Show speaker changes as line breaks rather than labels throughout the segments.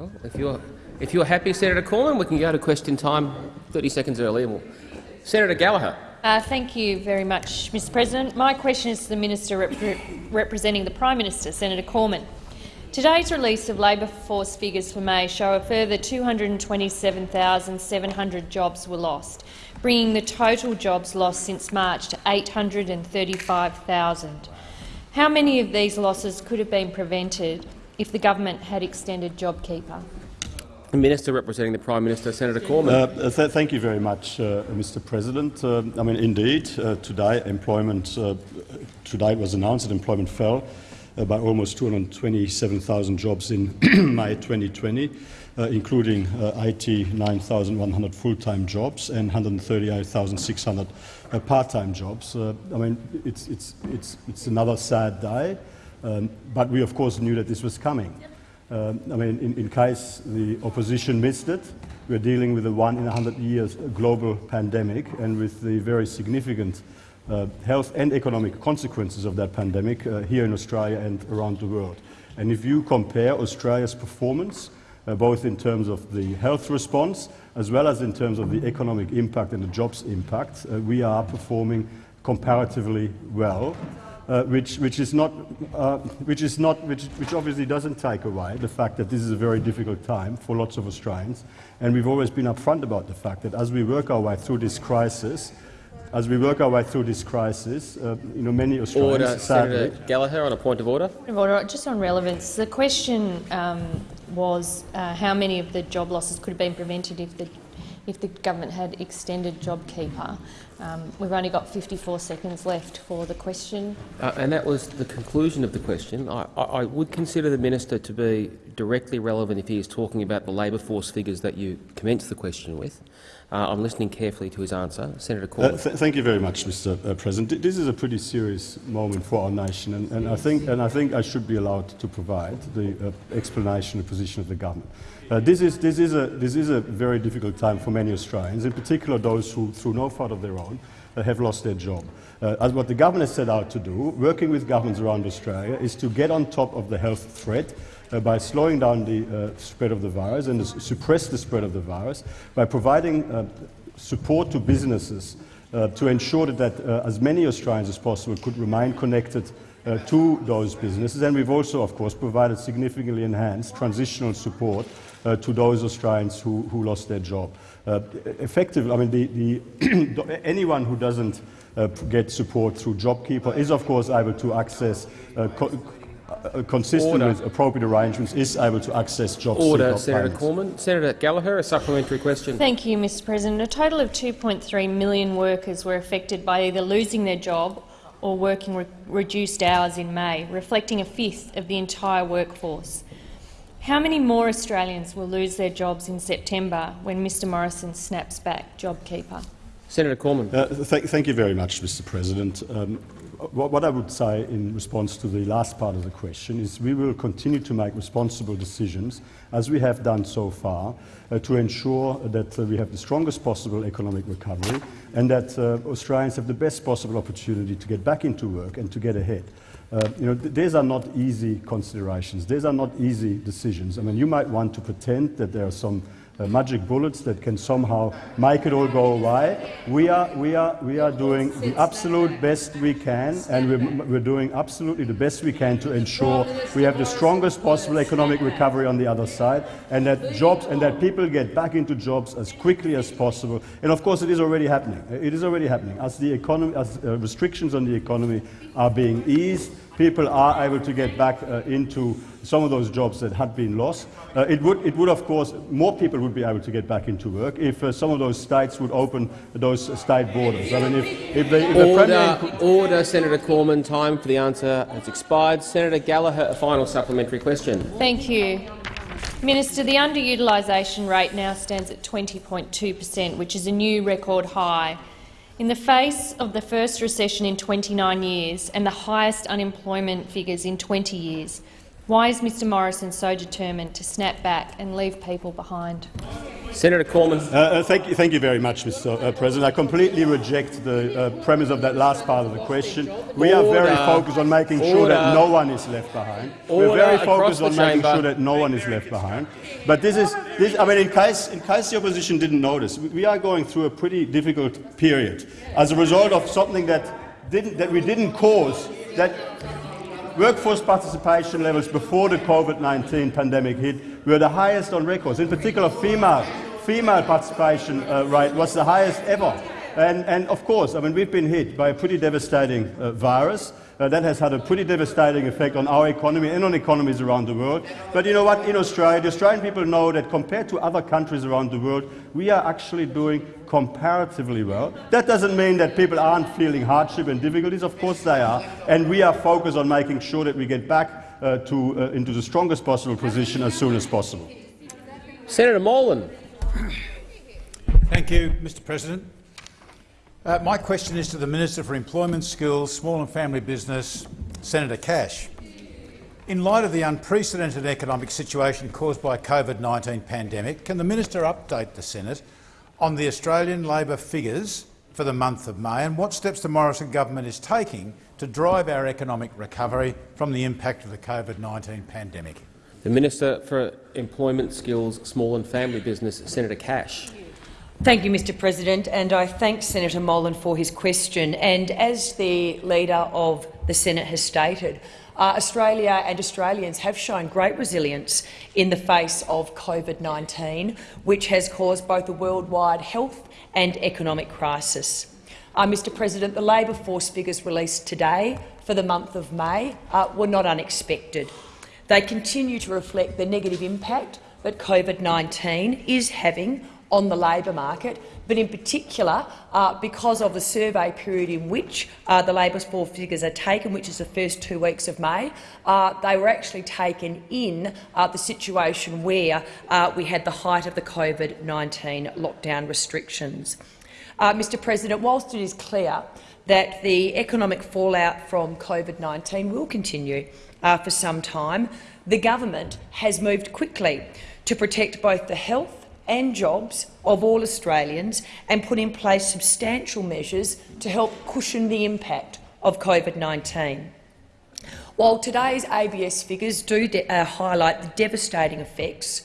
Well, if you're, if you're happy, Senator Cormann, we can go to question time 30 seconds early. We'll... Senator Gallagher.
Uh, thank you very much, Mr President. My question is to the Minister rep representing the Prime Minister, Senator Cormann. Today's release of labour force figures for May show a further 227,700 jobs were lost, bringing the total jobs lost since March to 835,000. How many of these losses could have been prevented if the government had extended JobKeeper?
The Minister representing the Prime Minister, Senator Cormann.
Uh, th thank you very much, uh, Mr. President. Uh, I mean, indeed, uh, today employment uh, today it was announced that employment fell uh, by almost 227,000 jobs in May 2020, including IT 9,100 full-time jobs and 138,600 part-time jobs. I mean, it's, it's, it's, it's another sad day, um, but we of course knew that this was coming. Um, I mean, in, in, case the opposition missed it, we're dealing with a one in a hundred years global pandemic and with the very significant uh, health and economic consequences of that pandemic uh, here in Australia and around the world. And if you compare Australia's performance, uh, both in terms of the health response as well as in terms of the economic impact and the jobs impact, uh, we are performing comparatively well uh, which, which, is not, uh, which, is not which, which obviously doesn't take away the fact that this is a very difficult time for lots of Australians. And we've always been upfront about the fact that as we work our way through this crisis, as we work our way through this crisis, uh, you know, many Australians
order,
sadly,
Senator Gallagher, on a point of order.
Point of order. Just on relevance, the question um, was uh, how many of the job losses could have been prevented if the if the government had extended JobKeeper. Um, we've only got 54 seconds left for the question.
Uh, and that was the conclusion of the question. I, I, would consider the minister to be directly relevant if he is talking about the labour force figures that you commenced the question with. Uh, I'm listening carefully to his answer. Senator Cormann. Uh,
th thank you very much, Mr. Uh, President. This is a pretty serious moment for our nation, and, and, I, think, and I think I should be allowed to provide the uh, explanation and position of the government. Uh, this, is, this, is a, this is a very difficult time for many Australians, in particular those who, through no fault of their own, uh, have lost their job. Uh, as what the government has set out to do, working with governments around Australia, is to get on top of the health threat uh, by slowing down the uh, spread of the virus and suppress the spread of the virus by providing uh, support to businesses to ensure that as many Australians as possible could remain connected uh, to those businesses. And we've also, of course, provided significantly enhanced transitional support to those Australians who, who lost their job. Uh, effectively, I mean, the, the anyone who doesn't uh, get support through JobKeeper is, of course, able to access uh, co uh, consistent Order. with appropriate arrangements, is able to access job
Order, Senator Cormann. Senator Gallagher, a supplementary question.
Thank you, Mr President. A total of 2.3 million workers were affected by either losing their job or working re reduced hours in May, reflecting a fifth of the entire workforce. How many more Australians will lose their jobs in September when Mr Morrison snaps back JobKeeper?
Senator Cormann.
Uh, th thank you very much, Mr President. Um, what, what, I would say in response to the last part of the question is we will continue to make responsible decisions, as we have done so far, uh, to ensure that uh, we have the strongest possible economic recovery and that uh, Australians have the best possible opportunity to get back into work and to get ahead. Uh, you know, th these are not easy considerations. These are not easy decisions. I mean, you might want to pretend that there are some uh, magic bullets that can somehow make it all go away. We are, we are, we are doing the absolute best we can, and we're, we're doing absolutely the best we can to ensure we have the strongest possible economic recovery on the other side, and that jobs and that people get back into jobs as quickly as possible. And of course, it is already happening. It is already happening as the economy, as uh, restrictions on the economy are being eased people are able to get back uh, into some of those jobs that had been lost. Uh, it, would, it would, of course, more people would be able to get back into work if uh, some of those states would open those state borders. I mean, if, if, they, if
order, the order, Senator Cormann. Time for the answer has expired. Senator Gallagher, a final supplementary question.
Thank you. Minister, the underutilisation rate now stands at 20.2 per cent, which is a new record high. In the face of the first recession in 29 years and the highest unemployment figures in 20 years, why is Mr Morrison so determined to snap back and leave people behind?
Senator Cormann.
Uh, uh, thank, you, thank you very much, Mr. Uh, President. I completely reject the uh, premise of that last part of the question. We are very focused on making sure that no one is left behind. We're very focused on making
chamber.
sure that no one is left behind. But this is, this, I mean, in case, in case the opposition didn't notice, we, we are going through a pretty difficult period as a result of something that, didn't, that we didn't cause, that Workforce participation levels before the COVID-19 pandemic hit were the highest on records. In particular, female, female participation uh, rate was the highest ever. And, and of course, I mean, we've been hit by a pretty devastating uh, virus. Uh, that has had a pretty devastating effect on our economy and on economies around the world. But you know what? In Australia, the Australian people know that compared to other countries around the world, we are actually doing comparatively well. That doesn't mean that people aren't feeling hardship and difficulties. Of course they are. And we are focused on making sure that we get back uh, to, uh, into the strongest possible position as soon as possible.
Senator Molan.
Thank you, Mr President. Uh, my question is to the Minister for Employment, Skills, Small and Family Business, Senator Cash. In light of the unprecedented economic situation caused by COVID-19 pandemic, can the minister update the Senate on the Australian Labor figures for the month of May and what steps the Morrison government is taking to drive our economic recovery from the impact of the COVID-19 pandemic?
The Minister for Employment, Skills, Small and Family Business, Senator Cash.
Thank you, Mr President, and I thank Senator Molan for his question. And as the Leader of the Senate has stated, uh, Australia and Australians have shown great resilience in the face of COVID-19, which has caused both a worldwide health and economic crisis. Uh, Mr President, the labour force figures released today for the month of May uh, were not unexpected. They continue to reflect the negative impact that COVID-19 is having on the labour market, but in particular uh, because of the survey period in which uh, the labour force figures are taken, which is the first two weeks of May, uh, they were actually taken in uh, the situation where uh, we had the height of the COVID-19 lockdown restrictions. Uh, Mr President, whilst it is clear that the economic fallout from COVID-19 will continue for some time, the government has moved quickly to protect both the health and jobs of all Australians and put in place substantial measures to help cushion the impact of COVID-19. While today's ABS figures do uh, highlight the devastating effects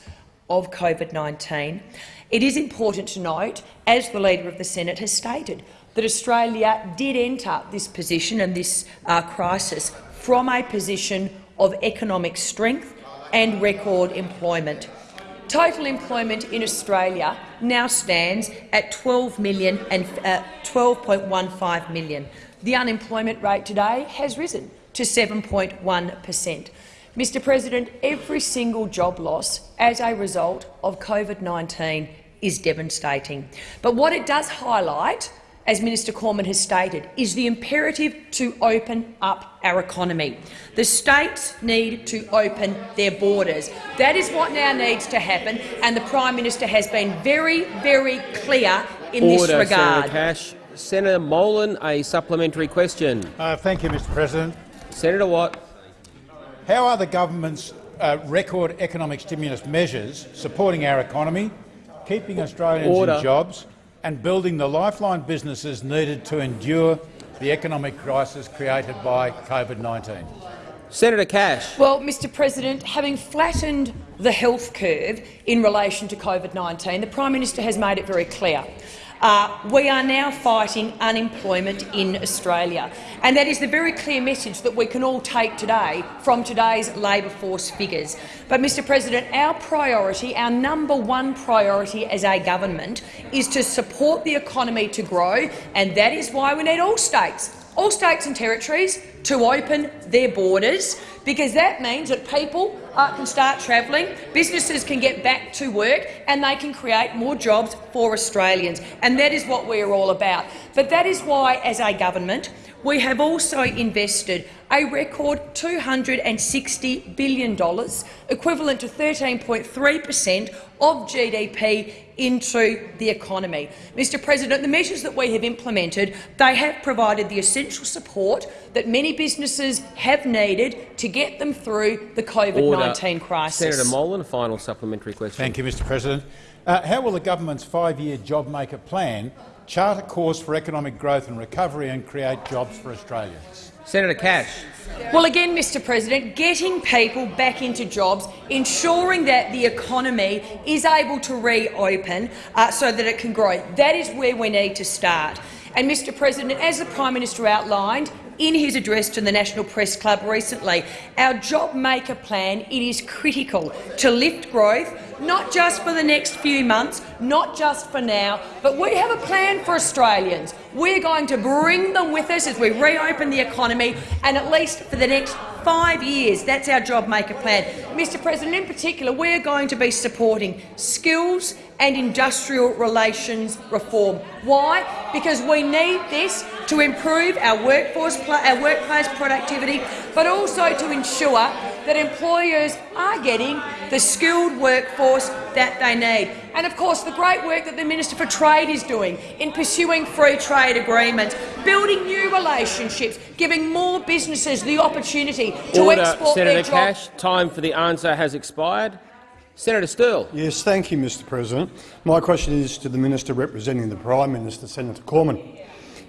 of COVID-19, it is important to note, as the Leader of the Senate has stated, that Australia did enter this position and this uh, crisis from a position of economic strength and record employment. Total employment in Australia now stands at 12 million and uh, 12.15 million. The unemployment rate today has risen to 7.1 per cent. Mr President, every single job loss as a result of COVID-19 is devastating. But what it does highlight as Minister Cormann has stated, is the imperative to open up our economy. The states need to open their borders. That is what now needs to happen, and the Prime Minister has been very, very clear in
Order,
this regard.
Senator Cash. Senator Molan, a supplementary question.
Uh, thank you, Mr President.
Senator Watt.
How are the government's uh, record economic stimulus measures supporting our economy, keeping Australians
Order.
in jobs and building the lifeline businesses needed to endure the economic crisis created by COVID-19?
Senator Cash.
Well, Mr President, having flattened the health curve in relation to COVID-19, the Prime Minister has made it very clear. Uh, we are now fighting unemployment in Australia, and that is the very clear message that we can all take today from today's labour force figures. But, Mr President, our priority, our number one priority as a government is to support the economy to grow, and that is why we need all states all states and territories to open their borders, because that means that people uh, can start travelling, businesses can get back to work and they can create more jobs for Australians. And that is what we are all about. But that is why, as a government, we have also invested a record $260 billion, equivalent to 13.3 per cent of GDP into the economy. Mr President, the measures that we have implemented they have provided the essential support that many businesses have needed to get them through the COVID-19 crisis.
Senator Molan, a final supplementary question.
Thank you, Mr President. Uh, how will the government's five-year job maker plan chart a course for economic growth and recovery and create jobs for Australians?
Senator Cash.
Well, again, Mr President, getting people back into jobs, ensuring that the economy is able to reopen uh, so that it can grow, that is where we need to start. And, Mr President, as the Prime Minister outlined, in his address to the National Press Club recently, our job maker plan it is critical to lift growth, not just for the next few months, not just for now, but we have a plan for Australians. We're going to bring them with us as we reopen the economy, and at least for the next five years. That's our job maker plan. Mr President, in particular, we're going to be supporting skills and industrial relations reform. Why? Because we need this to improve our workforce, our workplace productivity, but also to ensure that employers are getting the skilled workforce that they need. And of course, the great work that the Minister for Trade is doing in pursuing free trade agreements, building new relationships, giving more businesses the opportunity to
Order,
export
Senator
their
Cash. Time for the answer has expired. Senator Sterle.
Yes, thank you, Mr President. My question is to the Minister representing the Prime Minister, Senator Cormann.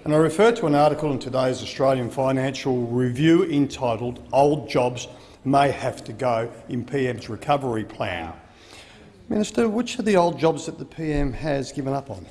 And I refer to an article in today's Australian Financial Review entitled Old Jobs May Have to Go in PM's Recovery Plan. Minister, which are the old jobs that the PM has given up on?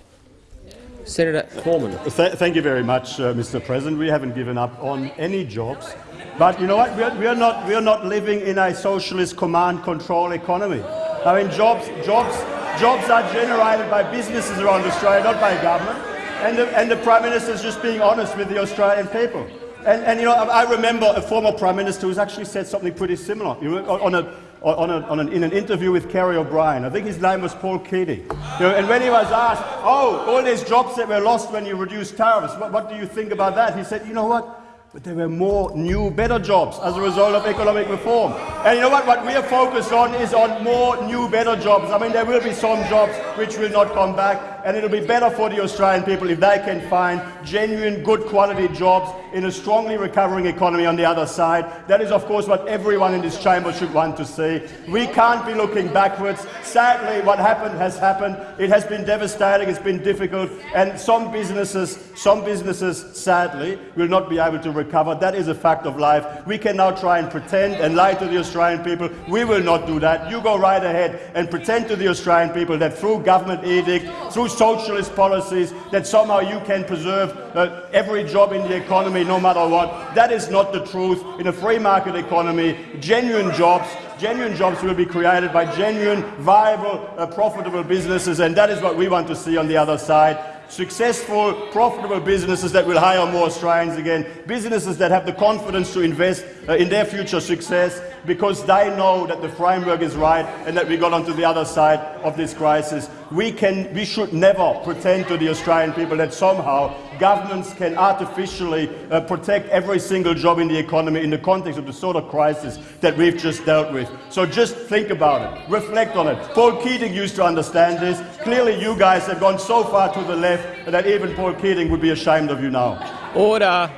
Senator Cormann.
Th thank you very much, uh, Mr. President. We haven't given up on any jobs. But you know what? We are, we are, not, we are not living in a socialist command-control economy. I mean, jobs, jobs, jobs are generated by businesses around Australia, not by government. And the, and the Prime Minister is just being honest with the Australian people. And, and you know, I remember a former Prime Minister who's actually said something pretty similar you know, on a, on a, on an, in an interview with Kerry O'Brien. I think his name was Paul Keating. You know, and when he was asked, oh, all these jobs that were lost when you reduced tariffs, what, what do you think about that? He said, you know what? But there were more new, better jobs as a result of economic reform. And you know what? What we are focused on is on more new, better jobs. I mean, there will be some jobs which will not come back, and it'll be better for the Australian people if they can find genuine, good quality jobs in a strongly recovering economy on the other side. That is, of course, what everyone in this chamber should want to see. We can't be looking backwards. Sadly, what happened has happened. It has been devastating. It's been difficult, and some businesses, some businesses, sadly, will not be able to recover. That is a fact of life. We can now try and pretend and lie to the Australian people. We will not do that. You go right ahead and pretend to the Australian people that through government edict, through socialist policies, that somehow you can preserve uh, every job in the economy no matter what. That is not the truth. In a free market economy, genuine jobs genuine jobs will be created by genuine, viable, uh, profitable businesses, and that is what we want to see on the other side successful, profitable businesses that will hire more Australians again, businesses that have the confidence to invest uh, in their future success because they know that the framework is right and that we got onto the other side of this crisis. We, can, we should never pretend to the Australian people that somehow governments can artificially uh, protect every single job in the economy in the context of the sort of crisis that we've just dealt with. So just think about it, reflect on it. Paul Keating used to understand this. Clearly you guys have gone so far to the left that even Paul Keating would be ashamed of you now.
Order.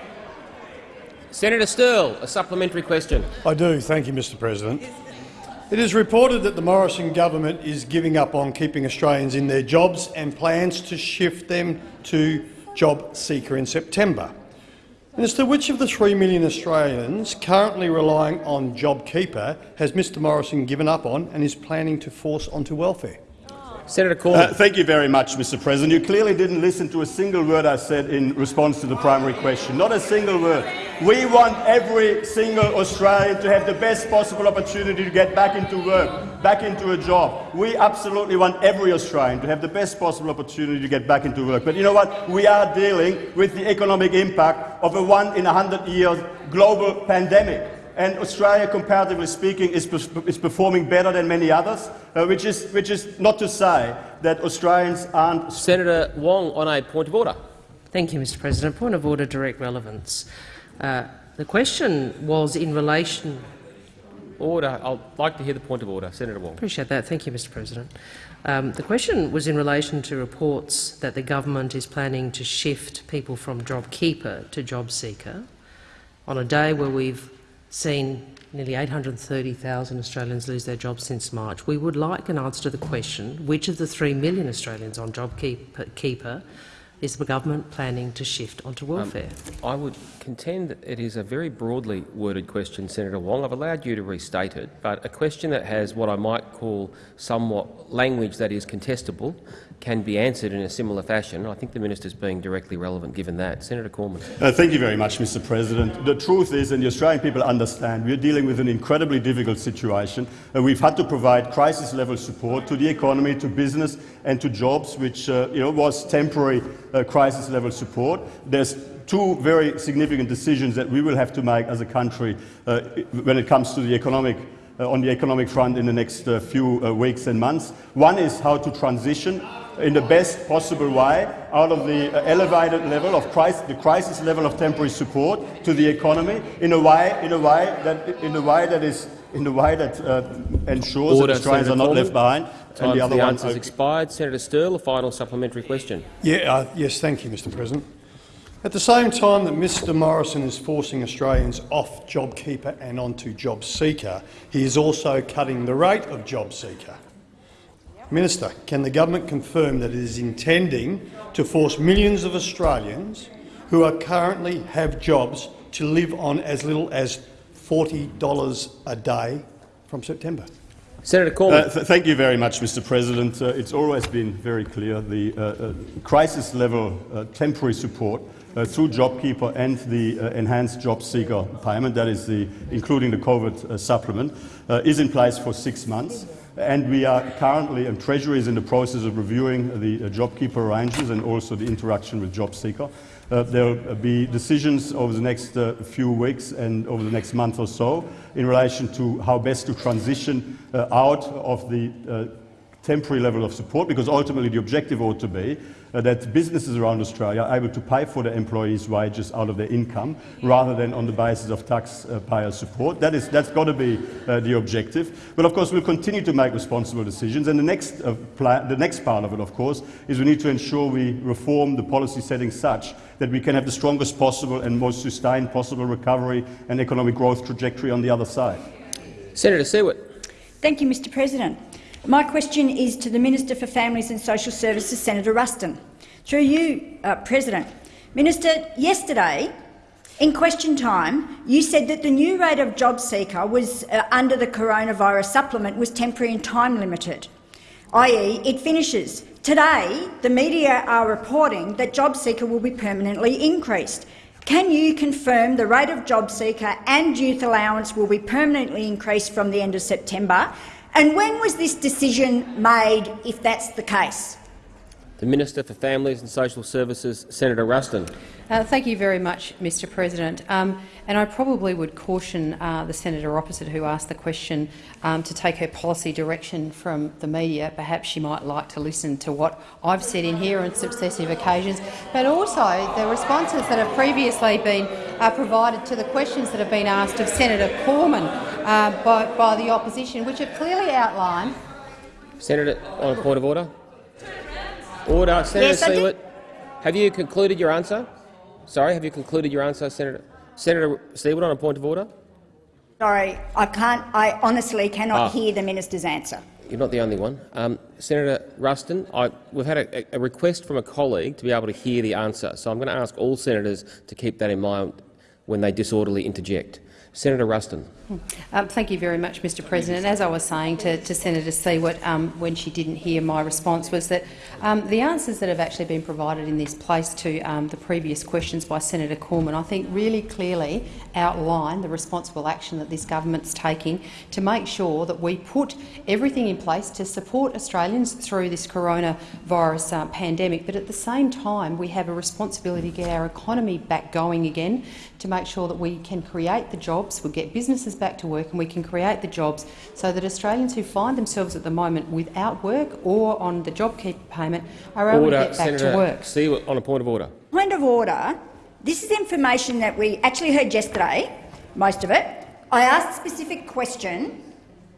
Senator Sterle, a supplementary question.
I do. Thank you, Mr President. It is reported that the Morrison government is giving up on keeping Australians in their jobs and plans to shift them to job seeker in September. Minister, which of the 3 million Australians currently relying on JobKeeper has Mr Morrison given up on and is planning to force onto welfare?
Senator Cormann.
Uh, thank you very much, Mr President. You clearly didn't listen to a single word I said in response to the primary question. Not a single word. We want every single Australian to have the best possible opportunity to get back into work, back into a job. We absolutely want every Australian to have the best possible opportunity to get back into work. But you know what? We are dealing with the economic impact of a one in a hundred years global pandemic and Australia, comparatively speaking, is, is performing better than many others, uh, which, is, which is not to say that Australians aren't—
Senator Wong on a point of order.
Thank you, Mr President. Point of order, direct relevance. Uh, the question was in relation—
Order. I'd like to hear the point of order. Senator Wong.
Appreciate that. Thank you, Mr President. Um, the question was in relation to reports that the government is planning to shift people from JobKeeper to JobSeeker on a day where we've seen nearly 830,000 Australians lose their jobs since March. We would like an answer to the question, which of the 3 million Australians on JobKeeper is the government planning to shift onto welfare?
Um, I would contend that it is a very broadly worded question, Senator Wong. I've allowed you to restate it, but a question that has what I might call somewhat language that is contestable can be answered in a similar fashion. I think the minister is being directly relevant given that. Senator Cormann.
Uh, thank you very much, Mr President. The truth is, and the Australian people understand, we are dealing with an incredibly difficult situation. Uh, we've had to provide crisis-level support to the economy, to business and to jobs, which uh, you know, was temporary uh, crisis-level support. There's two very significant decisions that we will have to make as a country uh, when it comes to the economic on the economic front in the next uh, few uh, weeks and months. One is how to transition in the best possible way out of the uh, elevated level of crisis, the crisis level of temporary support to the economy in a way, in a way that, in a way that is in a way that uh, ensures
Order,
that Australians
Senator
are not
Cormann.
left behind.
Time
and the
for
other
the
one,
answers expired. Senator Sterle, a final supplementary question.
Yeah, uh, yes, thank you, Mr President. At the same time that Mr Morrison is forcing Australians off JobKeeper and onto JobSeeker, he is also cutting the rate of JobSeeker. Minister, can the government confirm that it is intending to force millions of Australians who are currently have jobs to live on as little as $40 a day from September?
Senator
Uh, th thank you very much, Mr. President. Uh, it's always been very clear the uh, uh, crisis-level uh, temporary support uh, through JobKeeper and the uh, enhanced job seeker payment, that is the, including the COVID uh, supplement, uh, is in place for six months. And we are currently, and Treasury is in the process of reviewing the uh, JobKeeper arrangements and also the interaction with JobSeeker. Uh, there will be decisions over the next uh, few weeks and over the next month or so in relation to how best to transition uh, out of the uh, temporary level of support, because ultimately the objective ought to be uh, that businesses around Australia are able to pay for their employees' wages out of their income rather than on the basis of taxpayer support. That is, that's got to be uh, the objective. But of course, we'll continue to make responsible decisions. And the next, uh, the next part of it, of course, is we need to ensure we reform the policy setting such that we can have the strongest possible and most sustained possible recovery and economic growth trajectory on the other side.
Senator Siewert.
Thank you, Mr President. My question is to the Minister for Families and Social Services, Senator Ruston. Through you, uh, President. Minister, yesterday, in question time, you said that the new rate of job seeker was, uh, under the coronavirus supplement was temporary and time limited, i.e. it finishes. Today, the media are reporting that job seeker will be permanently increased. Can you confirm the rate of job seeker and youth allowance will be permanently increased from the end of September? And when was this decision made, if that's the case?
The Minister for Families and Social Services, Senator Ruston.
Uh, thank you very much, Mr President. Um, and I probably would caution uh, the senator opposite who asked the question um, to take her policy direction from the media. Perhaps she might like to listen to what I've said in here on successive occasions, but also the responses that have previously been uh, provided to the questions that have been asked of Senator Cormann uh, by, by the opposition, which have clearly outlined
Senator, on a point of order. Order. Senator
Yes,
Have you concluded your answer? Sorry, have you concluded your answer, Senator? Senator Siewert, on a point of order.
Sorry, I can't. I honestly cannot
Ah.
hear the minister's answer.
You're not the only one. Um, Senator Ruston, I, we've had a, a request from a colleague to be able to hear the answer, so I'm going to ask all senators to keep that in mind when they disorderly interject. Senator Ruston.
Um, thank you very much, Mr President. As I was saying to, to Senator Siewert um, when she didn't hear my response was that um, the answers that have actually been provided in this place to um, the previous questions by Senator Cormann I think really clearly outline the responsible action that this government's taking to make sure that we put everything in place to support Australians through this coronavirus uh, pandemic, but at the same time we have a responsibility to get our economy back going again, to make sure that we can create the jobs, we get businesses back to work and we can create the jobs so that Australians who find themselves at the moment without work or on the JobKeeper payment are able
Order.
to get back
Senator
to work.
Siewert, on a point of order.
Point of order. This is information that we actually heard yesterday, most of it. I asked a specific question.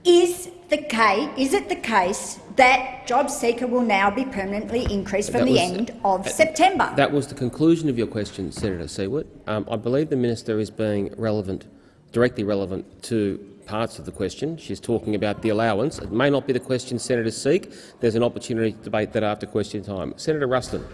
Is, the case, is it the case that JobSeeker will now be permanently increased from
That
the
was-
end of
uh,
September.
That was the conclusion of your question, Senator Siewert. Um, I believe the minister is being relevant, directly relevant to parts of the question. She's talking about the allowance. It may not be the question senators seek. There's an opportunity to debate that after question time. Senator Ruston.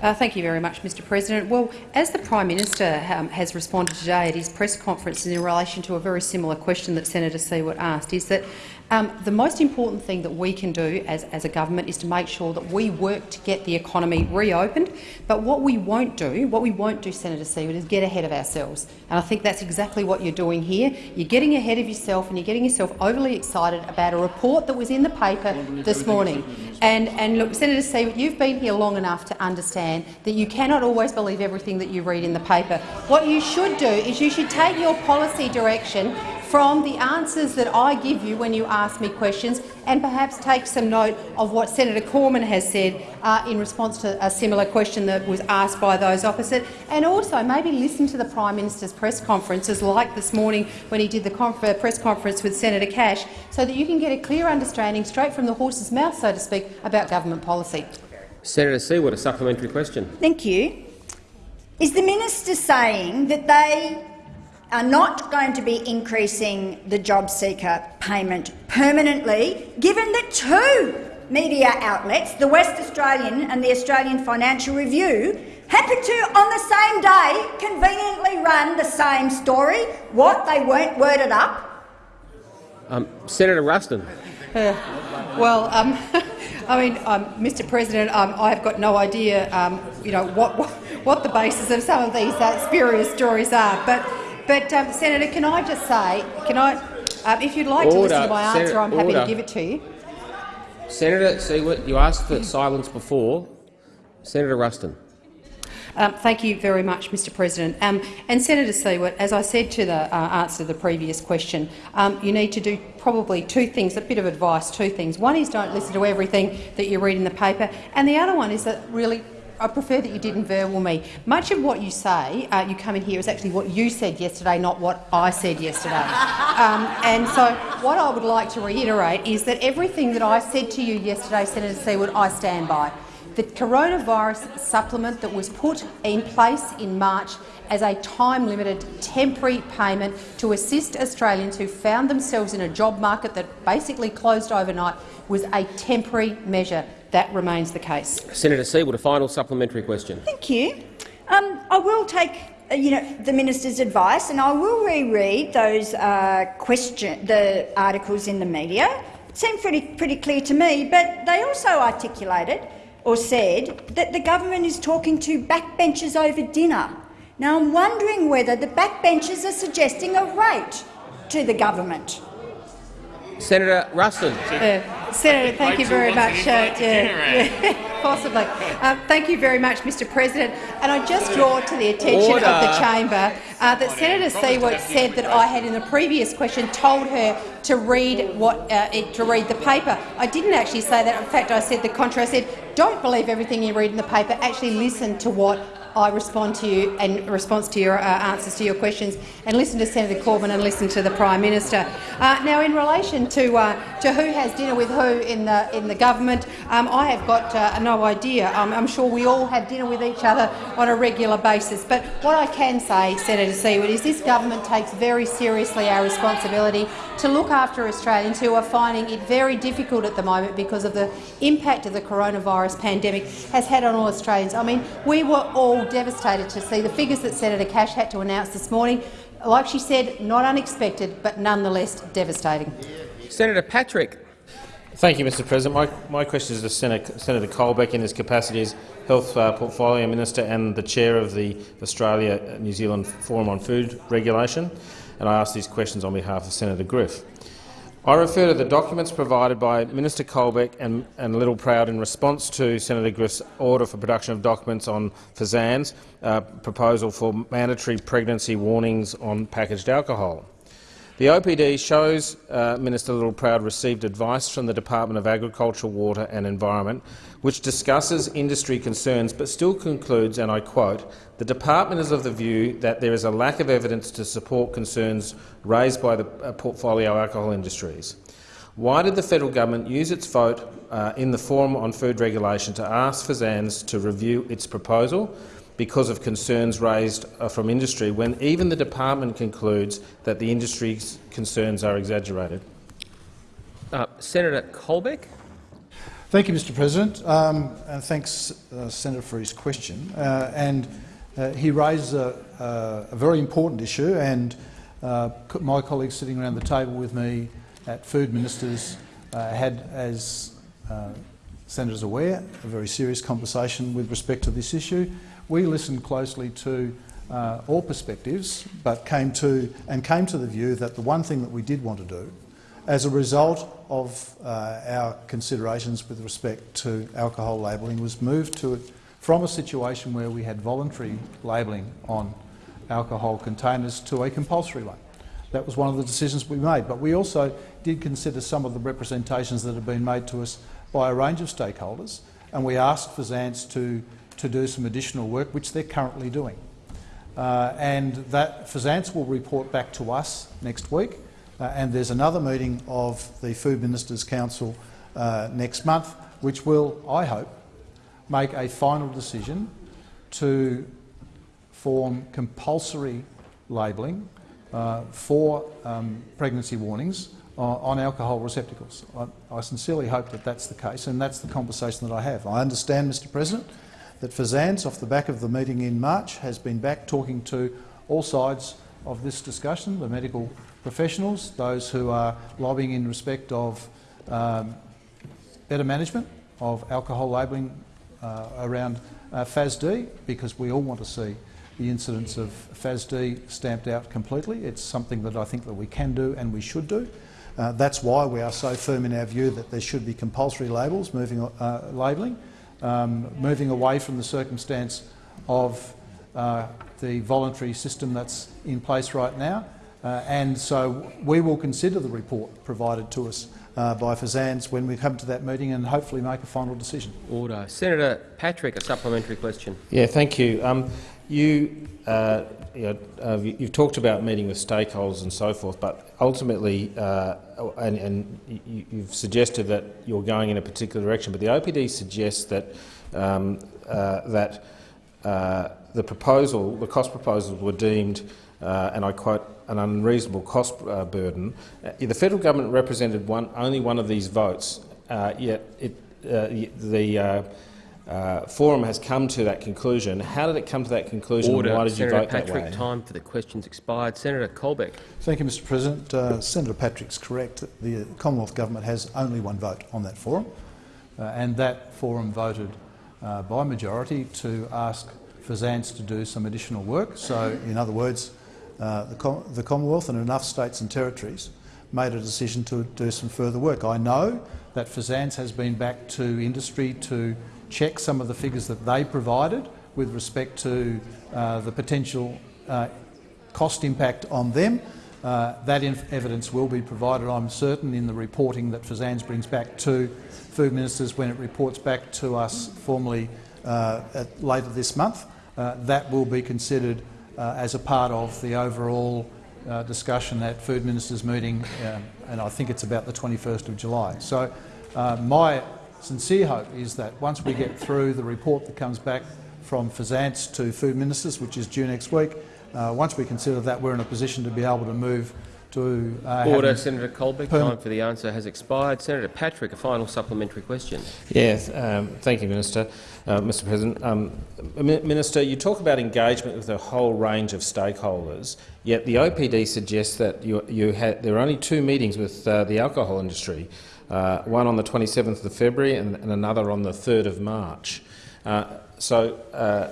Uh, thank you very much, Mr President. Well, as the Prime Minister um, has responded today at his press conference in relation to a very similar question that Senator Siewert asked, is that um, the most important thing that we can do as, as a government is to make sure that we work to get the economy reopened. But what we won't do, what we won't do, Senator Siewert, is get ahead of ourselves. And I think that's exactly what you're doing here. You're getting ahead of yourself and you're getting yourself overly excited about a report that was in the paper this morning. And, and look, Senator Siewert, you've been here long enough to understand that you cannot always believe everything that you read in the paper. What you should do is you should take your policy direction from the answers that I give you when you ask me questions and perhaps take some note of what Senator Cormann has said uh, in response to a similar question that was asked by those opposite, and also maybe listen to the Prime Minister's press conferences like this morning when he did the conf uh, press conference with Senator Cash so that you can get a clear understanding straight from the horse's mouth, so to speak, about government policy.
Senator Siewert, a supplementary question.
Thank you. Is the minister saying that they are not going to be increasing the job seeker payment permanently, given that two media outlets, the West Australian and the Australian Financial Review, happened to, on the same day, conveniently run the same story? What, they weren't worded up?
Um, Senator Ruston.
Well, um, I mean, um, Mr. President, um, I've got no idea, um, you know, what, what what the basis of some of these uh, spurious stories are. But, but um, Senator, can I just say, can I, um, if you'd like to listen to my answer,
Senator,
I'm happy to give it to you.
Senator Siewert, you asked for silence before. Senator Ruston.
Um, thank you very much, Mr President. Um, and Senator Siewert, as I said to the uh, answer to the previous question, um, you need to do probably two things, a bit of advice, two things. One is don't listen to everything that you read in the paper, and the other one is that really I prefer that you didn't verbal me. Much of what you say, uh, you come in here, is actually what you said yesterday, not what I said yesterday. um, and so what I would like to reiterate is that everything that I said to you yesterday, Senator Siewert, I stand by. The coronavirus supplement that was put in place in March as a time-limited temporary payment to assist Australians who found themselves in a job market that basically closed overnight was a temporary measure. That remains the case.
Senator Siewert, a final supplementary question.
Thank you. Um, I will take uh, you know, the minister's advice, and I will reread those uh, question, the articles in the media. It seemed pretty, pretty clear to me, but they also articulated or said that the government is talking to backbenchers over dinner. Now, I'm wondering whether the backbenchers are suggesting a rate to the government.
Senator Ruston.
Uh, Senator, thank you very much. Uh, yeah, yeah, possibly. Uh, thank you very much, Mr President. And I just draw to the attention of the chamber uh, that Senator Siewert said that I had in the previous question told her to read what uh, it, to read the paper. I didn't actually say that. In fact, I said the contrary. I said, don't believe everything you read in the paper. Actually listen to what I respond to you and response to your uh, answers to your questions, and listen to Senator Cormann and listen to the Prime Minister. Uh, now, in relation to uh, to who has dinner with who in the in the government, um, I have got uh, no idea. Um, I'm sure we all have dinner with each other on a regular basis. But what I can say, Senator Siewert, is this government takes very seriously our responsibility to look after Australians who are finding it very difficult at the moment because of the impact of the coronavirus pandemic has had on all Australians. I mean, we were all devastated to see the figures that Senator Cash had to announce this morning. Like she said, not unexpected, but nonetheless devastating.
Senator Patrick.
Thank you, Mr President. My, my question is to Senator, Senator Colbeck in his capacity as Health uh, Portfolio Minister and the Chair of the Australia-New Zealand Forum on Food Regulation, and I ask these questions on behalf of Senator Griff. I refer to the documents provided by Minister Colbeck and, and Littleproud in response to Senator Griff's order for production of documents on FSANZ uh, proposal for mandatory pregnancy warnings on packaged alcohol. The OPD shows uh, Minister Littleproud received advice from the Department of Agriculture, Water and Environment, which discusses industry concerns but still concludes, and I quote, the department is of the view that there is a lack of evidence to support concerns raised by the uh, portfolio alcohol industries. Why did the federal government use its vote uh, in the Forum on Food Regulation to ask FSANZ to review its proposal because of concerns raised uh, from industry when even the department concludes that the industry's concerns are exaggerated?
Uh, Senator Colbeck.
Thank you, Mr President, um, and thanks, uh, Senator, for his question. Uh, and uh, he raised a, a, very important issue, and uh, my colleagues sitting around the table with me at Food Ministers uh, had, as uh, senators aware, a very serious conversation with respect to this issue. We listened closely to all perspectives, but came to and came to the view that the one thing that we did want to do as a result of uh, our considerations with respect to alcohol labelling was move to it from a situation where we had voluntary labelling on alcohol containers to a compulsory one. That was one of the decisions we made. But we also did consider some of the representations that have been made to us by a range of stakeholders, and we asked FSANZ to, to do some additional work, which they're currently doing. Uh, and that FSANZ will report back to us next week, uh, and there's another meeting of the Food Ministers' Council uh, next month, which will, I hope, make a final decision to form compulsory labelling uh, for um, pregnancy warnings on alcohol receptacles. I, I, sincerely hope that that's the case, and that's the conversation that I have. I understand, Mr President, that FSANZ, off the back of the meeting in March, has been back talking to all sides of this discussion, the medical professionals, those who are lobbying in respect of um, better management of alcohol labelling uh, around uh, FASD, because we all want to see the incidence of FASD stamped out completely. It's something that I think that we can do and we should do. Uh, that's why we are so firm in our view that there should be compulsory labels, moving uh, labelling, um, moving away from the circumstance of uh, the voluntary system that's in place right now. Uh, and so we will consider the report provided to us uh, by FSANZ when we come to that meeting and hopefully make a final decision.
Order. Senator Patrick, a supplementary question.
Yeah, thank you. Um, you, uh, you know, uh, you've talked about meeting with stakeholders and so forth, but ultimately, uh, and, and, you've suggested that you're going in a particular direction, but the OPD suggests that um, uh, that the proposal, the cost proposals were deemed, and I quote, an unreasonable cost uh, burden. Uh, the federal government represented one, only one of these votes, uh, yet it, uh, the uh, uh, forum has come to that conclusion. How did it come to that conclusion?
Order.
why did
Senator
you vote
Patrick,
that way?
time for the questions expired. Senator Colbeck.
Thank you, Mr. President. Senator Patrick's correct. The Commonwealth Government has only one vote on that forum, and that forum voted by majority to ask FSANZ to do some additional work. So, in other words, uh, the, Com the, Commonwealth and enough states and territories made a decision to do some further work. I know that FSANZ has been back to industry to check some of the figures that they provided with respect to uh, the potential uh, cost impact on them. Uh, that evidence will be provided, I'm certain, in the reporting that FSANZ brings back to Food Ministers when it reports back to us formally uh, at, later this month. Uh, that will be considered uh, as a part of the overall discussion at Food Ministers' meeting, and I think it's about the 21st of July. So my sincere hope is that once we get through the report that comes back from FSANZ to Food Ministers, which is due next week, uh, once we consider that, we're in a position to be able to move to uh,
Order. Senator Colbeck, time for the answer has expired. Senator Patrick, a final supplementary question.
Yes, um, thank you, Minister. Uh, Mr. President, um, Minister, you talk about engagement with a whole range of stakeholders. Yet the OPD suggests that you, you had, there are only two meetings with uh, the alcohol industry, uh, one on the 27th of February and, and, another on the 3rd of March. Uh, so uh,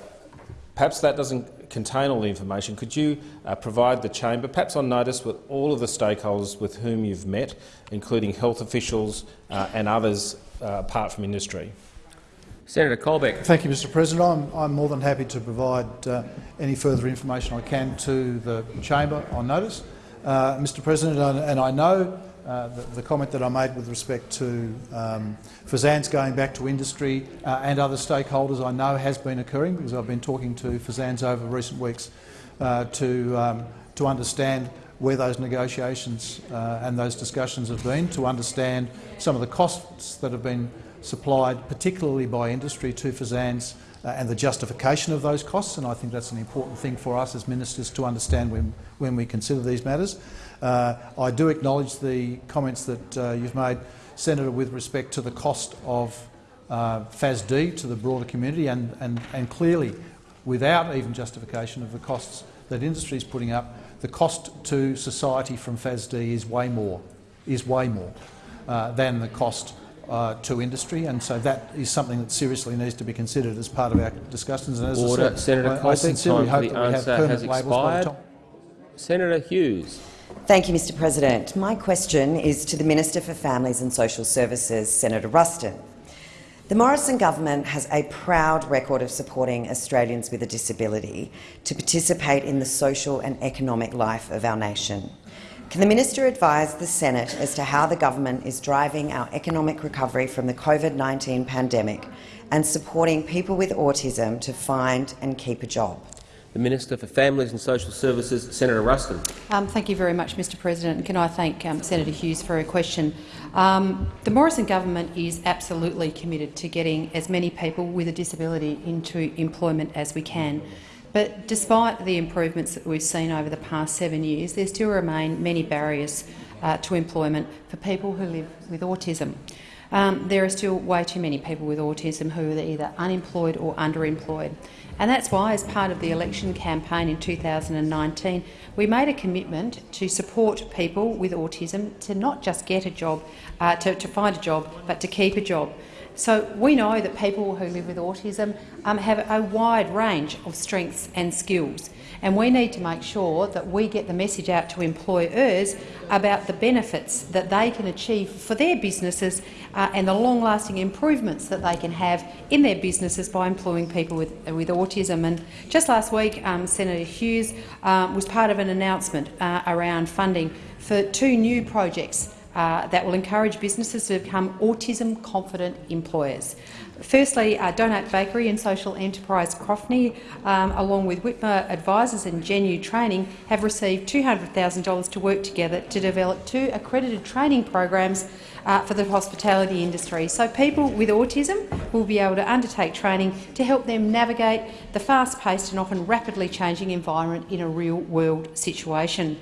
perhaps that doesn't contain all the information, could you uh, provide the chamber, perhaps on notice with all of the stakeholders with whom you've met, including health officials uh, and others uh, apart from industry?
Senator Colbeck.
Thank you, Mr President. I'm, I'm more than happy to provide uh, any further information I can to the chamber on notice. Uh, Mr President, and I know uh, the, the, comment that I made with respect to um, FSANZ going back to industry uh, and other stakeholders I know has been occurring because I've been talking to FSANZ over recent weeks uh, to, um, to understand where those negotiations uh, and those discussions have been to understand some of the costs that have been supplied, particularly by industry to FSANZ uh, and the justification of those costs. And I think that's an important thing for us as ministers to understand when, when we consider these matters. Uh, I do acknowledge the comments that uh, you've made, Senator, with respect to the cost of uh, FASD to the broader community, and, and, and clearly, without even justification of the costs that industry is putting up, the cost to society from FASD is way more, is way more uh, than the cost uh, to industry, and so that is something that seriously needs to be considered as part of our discussions. And as
Order.
I said,
Senator
I, I sincerely hope that we have permanent labels by the time.
Senator Hughes.
Thank you, Mr President. My question is to the Minister for Families and Social Services, Senator Ruston. The Morrison government has a proud record of supporting Australians with a disability to participate in the social and economic life of our nation. Can the minister advise the Senate as to how the government is driving our economic recovery from the COVID-19 pandemic and supporting people with autism to find and keep a job?
The Minister for Families and Social Services, Senator Ruston.
Um, thank you very much, Mr President. Can I thank um, Senator Hughes for her question? Um, the Morrison government is absolutely committed to getting as many people with a disability into employment as we can. But despite the improvements that we've seen over the past seven years, there still remain many barriers uh, to employment for people who live with autism. Um, there are still way too many people with autism who are either unemployed or underemployed. And that's why, as part of the election campaign in 2019, we made a commitment to support people with autism to not just get a job, uh, to, to find a job, but to keep a job. So we know that people who live with autism um, have a wide range of strengths and skills, and we need to make sure that we get the message out to employers about the benefits that they can achieve for their businesses uh, and the long-lasting improvements that they can have in their businesses by employing people with, with autism. And just last week, um, Senator Hughes um, was part of an announcement uh, around funding for two new projects uh, that will encourage businesses to become autism-confident employers. Firstly, uh, Donut Bakery and Social Enterprise Crofney, um, along with Whitmer Advisors and Genu Training, have received $200,000 to work together to develop two accredited training programs uh, for the hospitality industry. So people with autism will be able to undertake training to help them navigate the fast-paced and often rapidly changing environment in a real-world situation.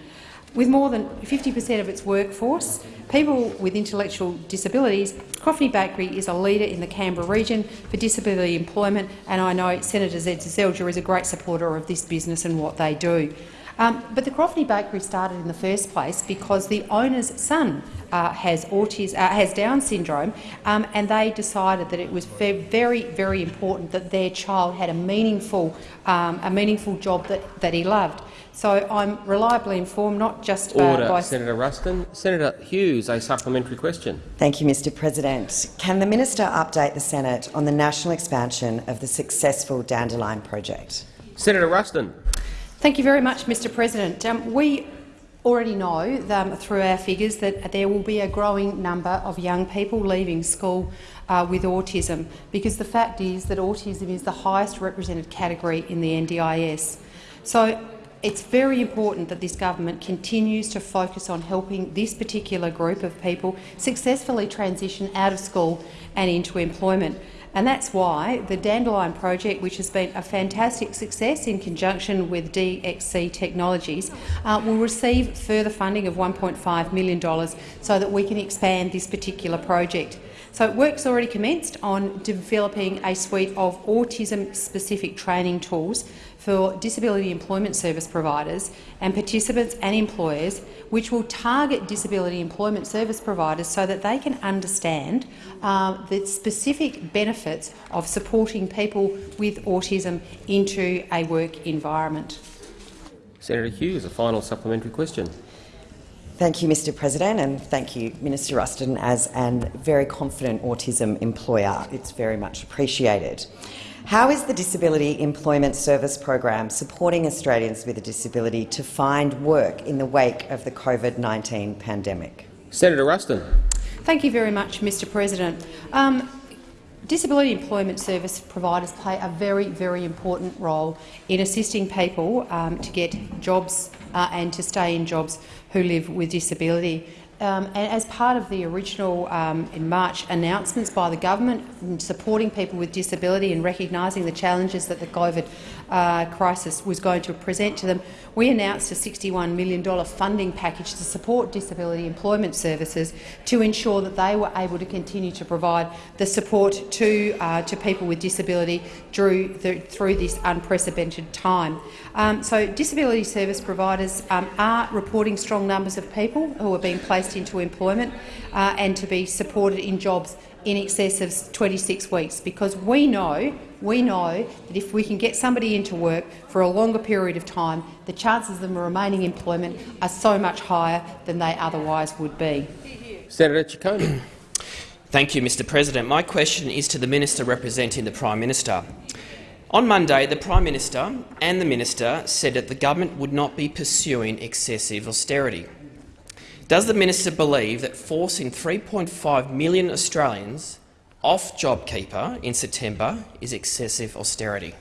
With more than 50 per cent of its workforce, people with intellectual disabilities, Crofney Bakery is a leader in the Canberra region for disability employment, and I know Senator Zed Seselja is a great supporter of this business and what they do. Um, but the Crofney Bakery started in the first place because the owner's son uh, has autism, uh, has Down syndrome, um, and they decided that it was very, very important that their child had a meaningful, um, a meaningful job that, that he loved. So I'm reliably informed, not just
Order.
by
Senator Ruston. Senator Hughes, a supplementary question.
Thank you, Mr President. Can the minister update the Senate on the national expansion of the successful Dandelion project?
Senator Ruston.
Thank you very much, Mr President. Um, we already know um, through our figures that there will be a growing number of young people leaving school uh, with autism, because the fact is that autism is the highest represented category in the NDIS. So it's very important that this government continues to focus on helping this particular group of people successfully transition out of school and into employment. And that's why the Dandelion project, which has been a fantastic success in conjunction with DXC Technologies, uh, will receive further funding of $1.5 million so that we can expand this particular project. So work's already commenced on developing a suite of autism-specific training tools for disability employment service providers and participants and employers, which will target disability employment service providers so that they can understand uh, the specific benefits of supporting people with autism into a work environment.
Senator Hughes, a final supplementary question.
Thank you, Mr President, and thank you, Minister Ruston, as a very confident autism employer. It's very much appreciated. How is the Disability Employment Service Program supporting Australians with a disability to find work in the wake of the COVID-19 pandemic?
Senator Ruston.
Thank you very much, Mr President. Um, Disability employment service providers play a very, very important role in assisting people um, to get jobs uh, and to stay in jobs who live with disability. Um, and as part of the original um, in March announcements by the government supporting people with disability and recognising the challenges that the COVID uh, crisis was going to present to them, we announced a $61 million funding package to support disability employment services to ensure that they were able to continue to provide the support to, uh, to people with disability through, the, through this unprecedented time. Um, so disability service providers um, are reporting strong numbers of people who are being placed into employment uh, and to be supported in jobs in excess of 26 weeks, because we know, we know that if we can get somebody into work for a longer period of time, the chances of them remaining employment are so much higher than they otherwise would be.
Senator Ciccone.
Thank you, Mr President. My question is to the Minister representing the Prime Minister. On Monday, the Prime Minister and the Minister said that the government would not be pursuing excessive austerity. Does the minister believe that forcing 3.5 million Australians off JobKeeper in September is excessive austerity?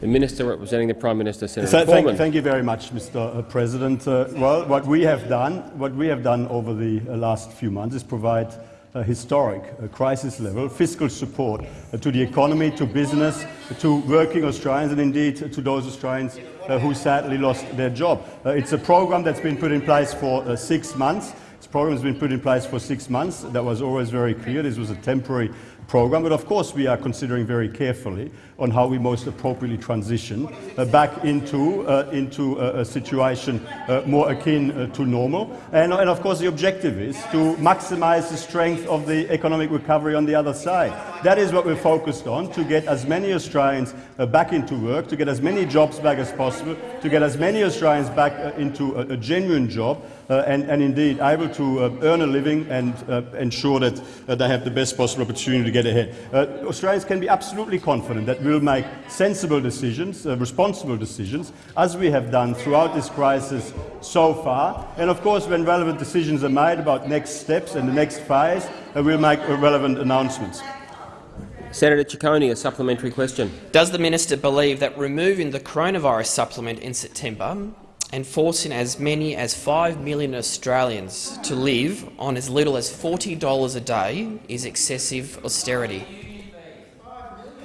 The Minister representing the Prime Minister, Senator
So, thank, thank you very much, Mr. President. Uh, well, what we have done, what we have done over the uh, last few months, is provide a historic uh, crisis level fiscal support uh, to the economy, to business, to working Australians, and indeed to those Australians uh, who sadly lost their job. Uh, it's a program that's been put in place for uh, six months. This program has been put in place for six months. That was always very clear. This was a temporary program, but of course we are considering very carefully on how we most appropriately transition uh, back into, uh, into a, a situation uh, more akin uh, to normal. And, and of course the objective is to maximize the strength of the economic recovery on the other side. That is what we're focused on, to get as many Australians uh, back into work, to get as many jobs back as possible, to get as many Australians back uh, into a, a genuine job, uh, Uh, and, and, indeed able to uh, earn a living and uh, ensure that uh, they have the best possible opportunity to get ahead. Uh, Australians can be absolutely confident that we'll make sensible decisions, responsible decisions, as we have done throughout this crisis so far. And of course, when relevant decisions are made about next steps and the next phase, we'll make relevant announcements.
Senator Ciccone, a supplementary question.
Does the minister believe that removing the coronavirus supplement in September and forcing as many as 5 million Australians to live on as little as $40 a day is excessive austerity.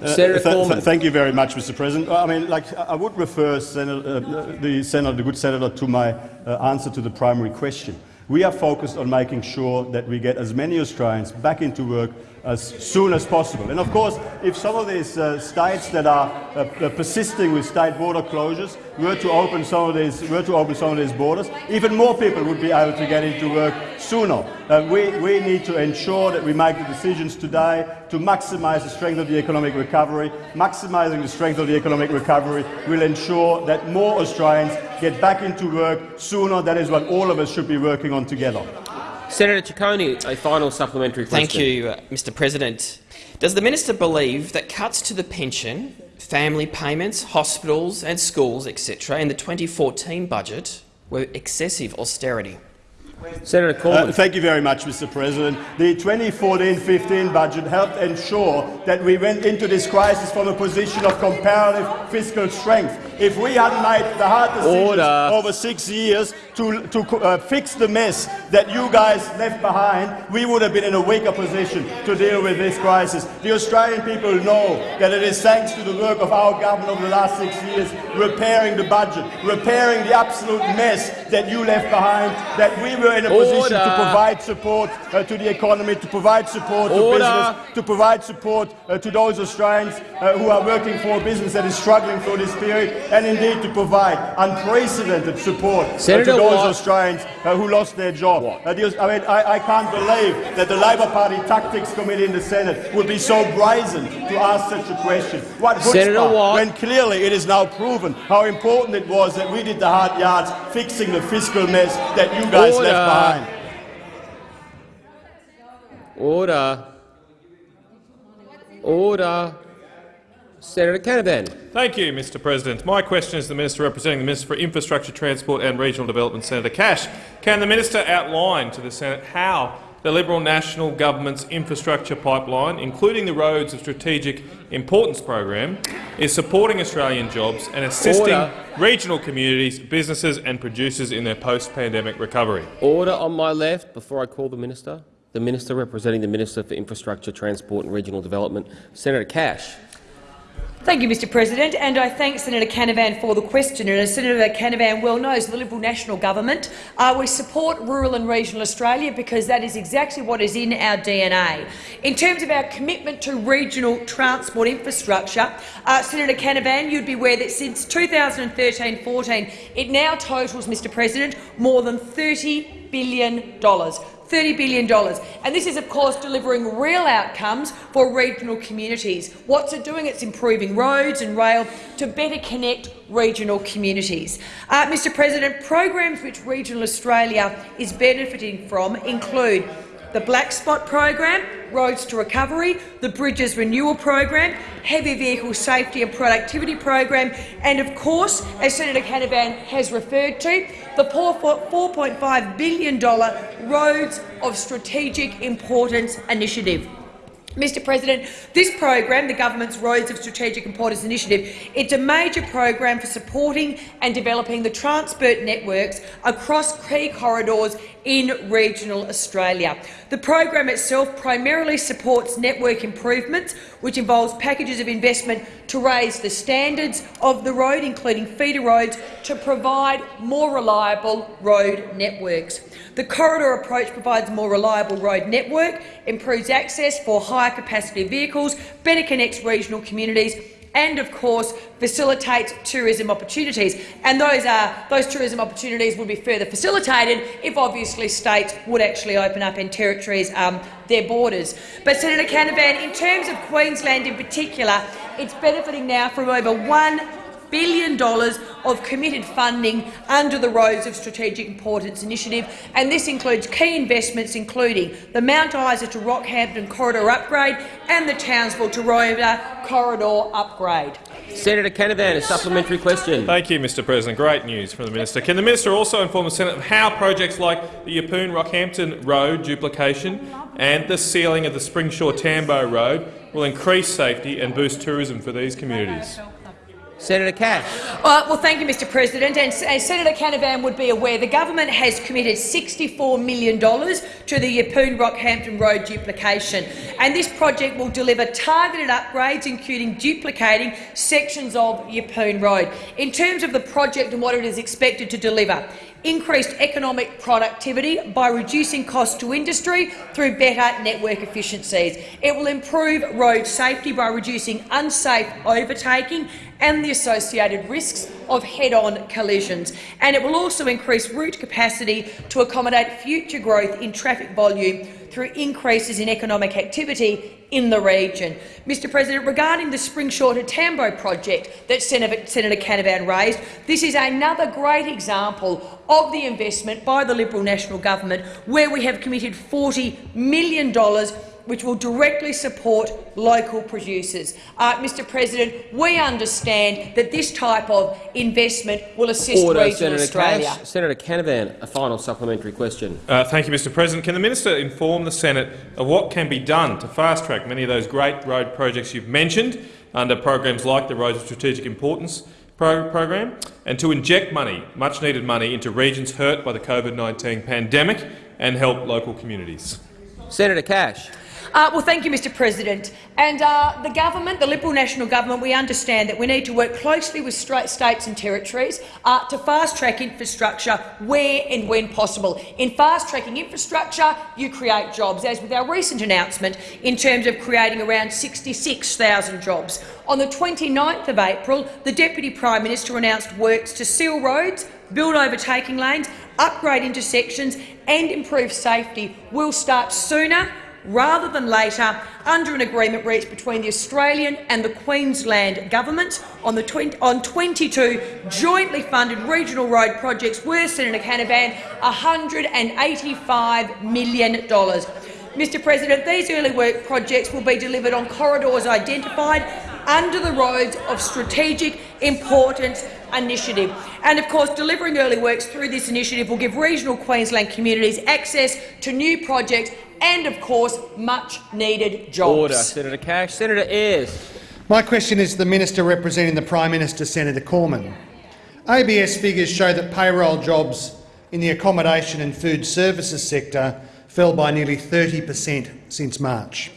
Uh, th th thank you very much, Mr. President. I mean, like, I would refer Senator, uh, the senator, the good senator, to my uh, answer to the primary question. We are focused on making sure that we get as many Australians back into work as soon as possible. And of course, if some of these uh, states that are uh, persisting with state border closures were to open some of these were to open some of these borders, even more people would be able to get into work sooner. Uh, we, we need to ensure that we make the decisions today to maximise the strength of the economic recovery. Maximising the strength of the economic recovery will ensure that more Australians get back into work sooner. That is what all of us should be working on together.
Senator Ciccone, a final supplementary question.
Thank you, uh, Mr President. Does the minister believe that cuts to the pension, family payments, hospitals and schools, etc., in the 2014 budget were excessive austerity?
Senator Cormann.
Uh, thank you very much, Mr. President. The 2014-15 budget helped ensure that we went into this crisis from a position of comparative fiscal strength. If we hadn't made the hard decisions
Order.
over six years to, to uh, fix the mess that you guys left behind, we would have been in a weaker position to deal with this crisis. The Australian people know that it is thanks to the work of our government over the last six years, repairing the budget, repairing the absolute mess that you left behind, that we were in a
Order.
position to provide support uh, to the economy, to provide support
Order.
to business, to provide support uh, to those Australians uh, who are working for a business that is struggling through this period, and indeed to provide unprecedented support uh, to those
Watt.
Australians uh, who lost their job. Uh, I mean, I, I can't believe that the Labor Party Tactics Committee in the Senate would be so brazen to ask such a question. What
Senator
chutzpah, when clearly it is now proven how important it was that we did the hard yards fixing the fiscal mess that you guys
Order.
left behind.
Order. Order. Senator Canavan.
Thank you, Mr President. My question is to the Minister representing the Minister for Infrastructure, Transport and Regional Development, Senator Cash. Can the Minister outline to the Senate how the Liberal National Government's infrastructure pipeline, including the Roads of Strategic Importance program, is supporting Australian jobs and assisting
Order.
regional communities, businesses and producers in their post-pandemic recovery.
Order on my left before I call the minister. The minister representing the Minister for Infrastructure, Transport and Regional Development, Senator Cash.
Thank you, Mr President, and I thank Senator Canavan for the question. And as Senator Canavan well knows, the Liberal National Government, uh, we support rural and regional Australia because that is exactly what is in our DNA. In terms of our commitment to regional transport infrastructure, uh, Senator Canavan, you'd be aware that since 2013-14, it now totals, Mr President, more than $30 billion. $30 billion. And this is, of course, delivering real outcomes for regional communities. What's it doing? It's improving roads and rail to better connect regional communities. Uh, Mr President, programs which regional Australia is benefiting from include the Black Spot program, Roads to Recovery, the Bridges Renewal program, Heavy Vehicle Safety and Productivity program, and of course, as Senator Canavan has referred to, the $4.5 billion Roads of Strategic Importance initiative. Mr President, this program, the government's Roads of Strategic Importance Initiative, it's a major program for supporting and developing the transport networks across key corridors in regional Australia. The program itself primarily supports network improvements, which involves packages of investment to raise the standards of the road, including feeder roads, to provide more reliable road networks. The corridor approach provides a more reliable road network, improves access for higher capacity vehicles, better connects regional communities and, of course, facilitates tourism opportunities. And those, are, those tourism opportunities would be further facilitated if, obviously, states would actually open up and territories um, their borders. But, Senator Canavan, in terms of Queensland in particular, it's benefiting now from over $1 billion of committed funding under the Roads of Strategic Importance initiative, and this includes key investments including the Mount Isa to Rockhampton corridor upgrade and the Townsville to Roma corridor upgrade.
Senator Canavan, a supplementary question.
Thank you, Mr President. Great news from the minister. Can the minister also inform the Senate of how projects like the Yeppoon-Rockhampton Road duplication and the sealing of the Springsure-Tambo Road will increase safety and boost tourism for these communities?
Senator Cash.
Uh, well, thank you, Mr President. And as Senator Canavan would be aware, the government has committed $64 million to the Yeppoon-Rockhampton Road duplication. And this project will deliver targeted upgrades, including duplicating sections of Yeppoon Road. In terms of the project and what it is expected to deliver, increased economic productivity by reducing costs to industry through better network efficiencies. It will improve road safety by reducing unsafe overtaking and the associated risks of head-on collisions. And it will also increase route capacity to accommodate future growth in traffic volume through increases in economic activity in the region. Mr President, regarding the Springsure to Tambo project that Senator, Senator Canavan raised, this is another great example of the investment by the Liberal National Government where we have committed $40 million which will directly support local producers. Uh, Mr President, we understand that this type of investment will assist
Order,
regional
Senator
Australia.
Cash. Senator Canavan, a final supplementary question.
Uh, thank you, Mr President. Can the minister inform the Senate of what can be done to fast-track many of those great road projects you've mentioned under programs like the Roads of Strategic Importance pro program and to inject money, much-needed money, into regions hurt by the COVID-19 pandemic and help local communities?
Senator Cash.
Uh, well, thank you, Mr President. And uh, the government, the Liberal National Government, we understand that we need to work closely with states and territories uh, to fast-track infrastructure where and when possible. In fast-tracking infrastructure, you create jobs, as with our recent announcement in terms of creating around 66,000 jobs. On the 29th of April, the Deputy Prime Minister announced works to seal roads, build overtaking lanes, upgrade intersections and improve safety will start sooner rather than later under an agreement reached between the Australian and the Queensland governments on, the 20, on 22 jointly funded regional road projects worth, Senator Canavan, $185 million. Mr President, these early work projects will be delivered on corridors identified under the Roads of Strategic Importance initiative. And of course, delivering early works through this initiative will give regional Queensland communities access to new projects and, of course, much-needed jobs.
Order. Senator Cash. Senator Ayres.
My question is to the minister representing the Prime Minister, Senator Cormann. ABS figures show that payroll jobs in the accommodation and food services sector fell by nearly 30 per cent since March.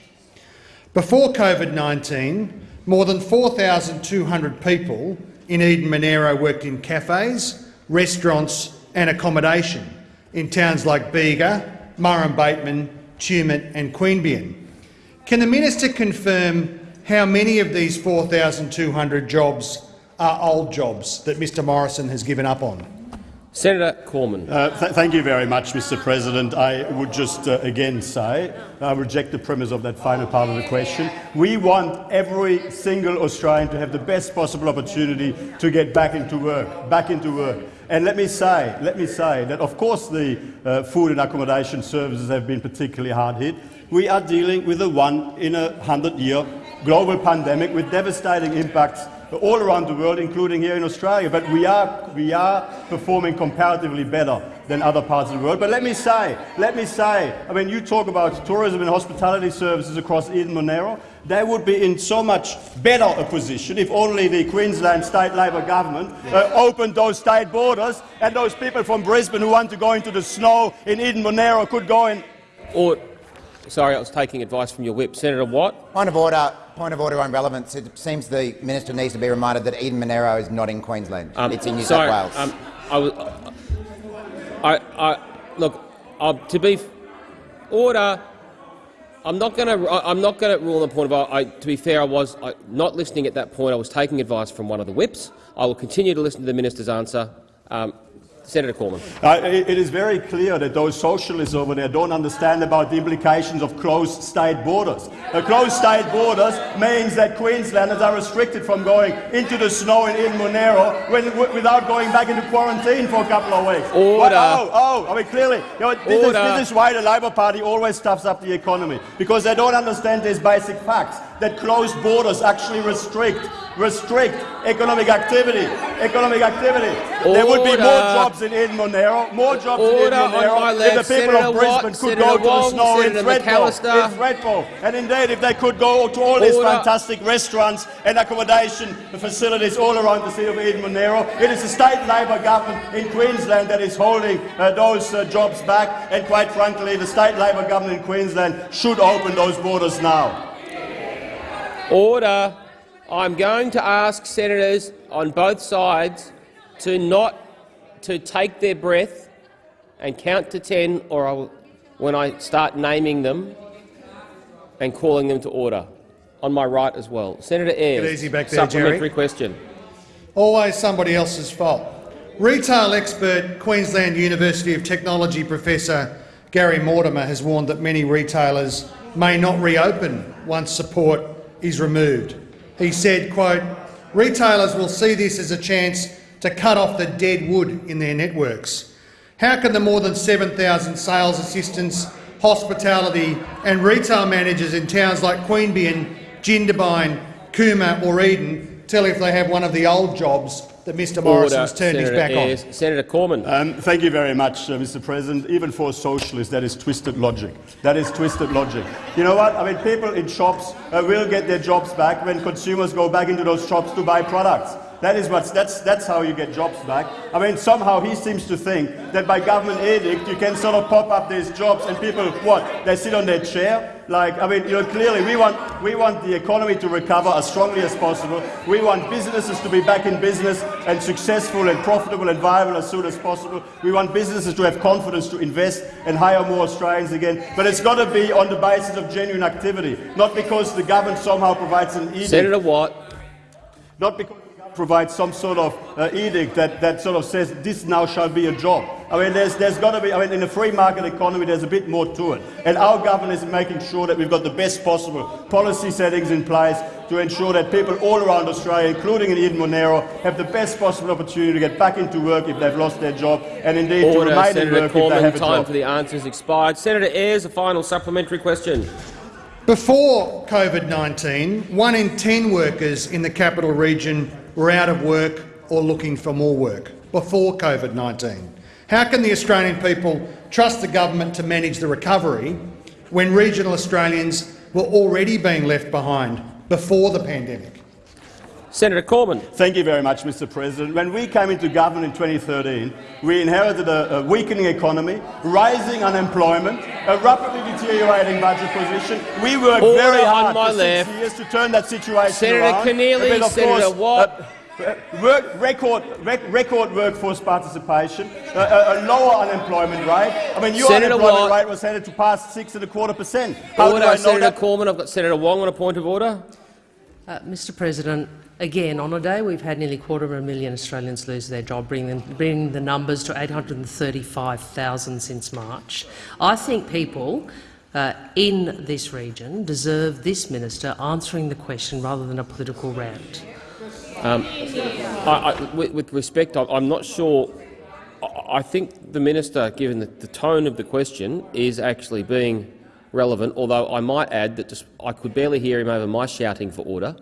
Before COVID-19, more than 4,200 people in Eden Monaro worked in cafes, restaurants and accommodation in towns like Bega, Murrumbateman, Tumut and Queanbeyan. Can the minister confirm how many of these 4,200 jobs are old jobs that Mr Morrison has given up on?
Senator Cormann.
Uh, th thank you very much, Mr President. I would just uh, again say I reject the premise of that final part of the question. We want every single Australian to have the best possible opportunity to get back into work, back into work. And let me say, let me say that of course the uh, food and accommodation services have been particularly hard hit. We are dealing with a one in a hundred year global pandemic with devastating impacts all around the world, including here in Australia. But we are, we are performing comparatively better than other parts of the world. But let me say, let me say, I mean, you talk about tourism and hospitality services across Eden Monaro. They would be in so much better a position if only the Queensland State Labor government uh, opened those state borders and those people from Brisbane who want to go into the snow in Eden Monaro could go in.
Or, sorry, I was taking advice from your whip. Senator Watt.
Point of order. Point of order on relevance. It seems the minister needs to be reminded that Eden Monaro is not in Queensland.
Um,
it's in New
sorry,
South Wales.
Um, I, was, I, I, look, uh, to be order. I'm not going to. I'm not going to rule on the point of. I, to be fair, I was I, not listening at that point. I was taking advice from one of the whips. I will continue to listen to the minister's answer. Um, Senator Cormann.
Uh, it, it is very clear that those socialists over there don't understand about the implications of closed state borders. A closed state borders means that Queenslanders are restricted from going into the snow in, in Monaro when, without going back into quarantine for a couple of weeks.
Order.
Well, oh, oh, I mean, clearly, you know, this, is, this is why the Labor Party always stuffs up the economy, because they don't understand these basic facts, that closed borders actually restrict restrict economic activity. Economic activity. There would be more jobs in Eden Monaro, more jobs in
Order
Eden
Monaro
if the people
Senator
of Brisbane
Watt,
could
Senator
go to the
Wong,
snow in
Senator
Thredbo. In Thredbo. And indeed, if they could go to all these
Order.
fantastic restaurants and accommodation facilities all around the city of Eden Monaro, it is the state Labor government in Queensland that is holding uh, those uh, jobs back. And quite frankly, the state Labor government in Queensland should open those borders now.
Order. I'm going to ask senators on both sides to not to take their breath and count to ten, or I will, when I start naming them and calling them to order. On my right as well, Senator Ayres.
Get easy back there,
Supplementary
Jerry.
question.
Always somebody else's fault. Retail expert, Queensland University of Technology professor Gary Mortimer has warned that many retailers may not reopen once support is removed. He said, quote, retailers will see this as a chance to cut off the dead wood in their networks. How can the more than 7,000 sales assistants, hospitality and retail managers in towns like Queanbeyan, Jindabyne, Cooma or Eden tell if they have one of the old jobs that Mr Morrison's turned his back
Ayres.
on?
Senator Cormann.
Um, thank you very much, uh, Mr. President. Even for socialists, that is twisted logic. That is twisted logic. You know what? I mean, people in shops uh, will get their jobs back when consumers go back into those shops to buy products. That is what's, that's, that's how you get jobs back. I mean, somehow he seems to think that by government edict you can sort of pop up these jobs and people, what, they sit on their chair? Like, I mean, you know, clearly we want, we want the economy to recover as strongly as possible. We want businesses to be back in business and successful and profitable and viable as soon as possible. We want businesses to have confidence to invest and hire more Australians again. But it's got to be on the basis of genuine activity, not because the government somehow provides an edict.
Senator Watt.
Not because the government provides some sort of uh, edict that, that sort of says this now shall be a job. I mean, there's, there's got to be, I mean, in a free market economy, there's a bit more to it. And our government is making sure that we've got the best possible policy settings in place to ensure that people all around Australia, including in Eden Monaro, have the best possible opportunity to get back into work if they've lost their job, and indeed to
Order.
remain in
Senator
work if they
Cormann.
have a
Time
job.
for the answers expired. Senator Ayres, a final supplementary question.
Before COVID-19, one in 10 workers in the capital region were out of work or looking for more work. Before COVID-19. How can the Australian people trust the government to manage the recovery
when regional Australians were already being left behind before the pandemic?
Senator Cormann.
Thank you very much, Mr President. When we came into government in 2013, we inherited a, a weakening economy, rising unemployment, a rapidly deteriorating budget position. We worked
Order
very
on
hard
my
for
left.
six years to turn that situation
Senator
around.
Keneally,
But of
Senator
course,
Watt.
uh, work, record, rec, record workforce participation, uh, a, a lower unemployment rate. I mean, your
Senator
unemployment
Watt.
rate was headed to past six and a quarter percent. How
Order,
do I know
Senator
that?
Cormann. I've got Senator Wong on a point of order.
Uh, Mr President, again, on a day we've had nearly a quarter of a million Australians lose their job, bringing, the numbers to 835,000 since March. I think people uh, in this region deserve this minister answering the question rather than a political rant.
Um, I, I, with, with respect, I, I'm not sure. I, I think the minister, given the, the tone of the question, is actually being relevant. Although I might add that just, I could barely hear him over my shouting for order,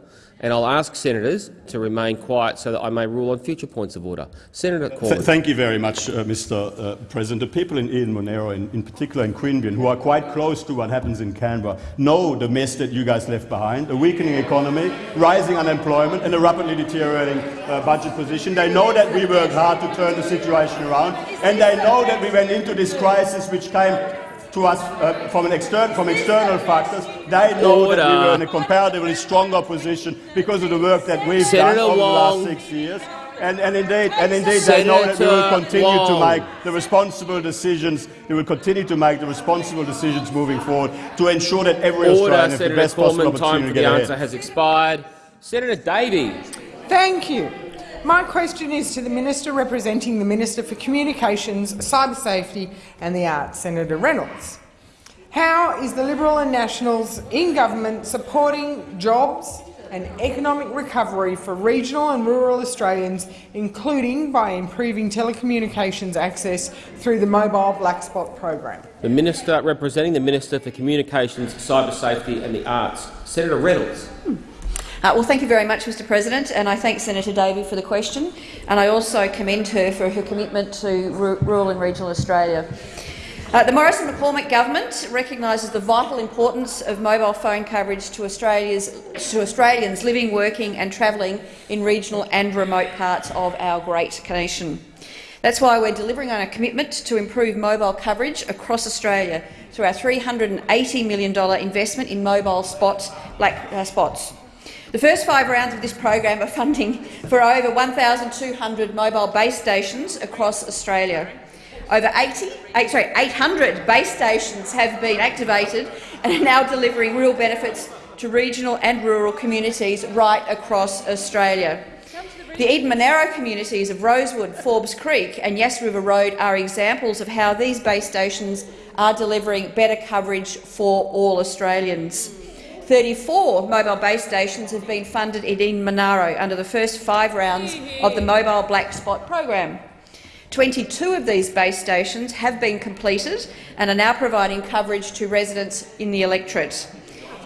and I'll ask senators to remain quiet so that I may rule on future points of order. Senator
Th thank you very much, uh, Mr. Uh, President. The people in Eden Monaro, in, in particular in Queanbeyan, who are quite close to what happens in Canberra, know the mess that you guys left behind, a weakening economy, rising unemployment and a rapidly deteriorating uh, budget position. They know that we worked hard to turn the situation around, and they know that we went into this crisis which came to us uh, from, an extern from external factors. They know that we
Order.
were in a comparatively stronger position because of the work that we've
Senator
done over the last six years. And, and indeed, and indeed they know that we will
Senator
continue to make the responsible decisions. We will continue to make the responsible decisions moving forward to ensure that every
Order,
Australian has the
Senator
best possible
Cormann. Time
opportunity
for
to
the
get ahead.
answer has expired. Senator Davey.
Thank you. My question is to the Minister representing the Minister for Communications, Cyber Safety and the Arts, Senator Reynolds. How is the Liberal and Nationals in government supporting jobs and economic recovery for regional and rural Australians, including by improving telecommunications access through the Mobile Black Spot program?
The Minister representing the Minister for Communications, Cyber Safety and the Arts, Senator Reynolds.
Uh, well, thank you very much, Mr President, and I thank Senator Davey for the question, and I also commend her for her commitment to rural and regional Australia. Uh, the Morrison McCormack government recognises the vital importance of mobile phone coverage to, to Australians living, working and travelling in regional and remote parts of our great nation. That's why we're delivering on a commitment to improve mobile coverage across Australia through our $380 million investment in mobile spots, black uh, spots. The first five rounds of this program are funding for over 1,200 mobile base stations across Australia. Over 80, eight, sorry, 800 base stations have been activated and are now delivering real benefits to regional and rural communities right across Australia. The Eden Monaro communities of Rosewood, Forbes Creek and Yass River Road are examples of how these base stations are delivering better coverage for all Australians. 34 mobile base stations have been funded in Monaro under the first five rounds of the Mobile Black Spot program. 22 of these base stations have been completed and are now providing coverage to residents in the electorate.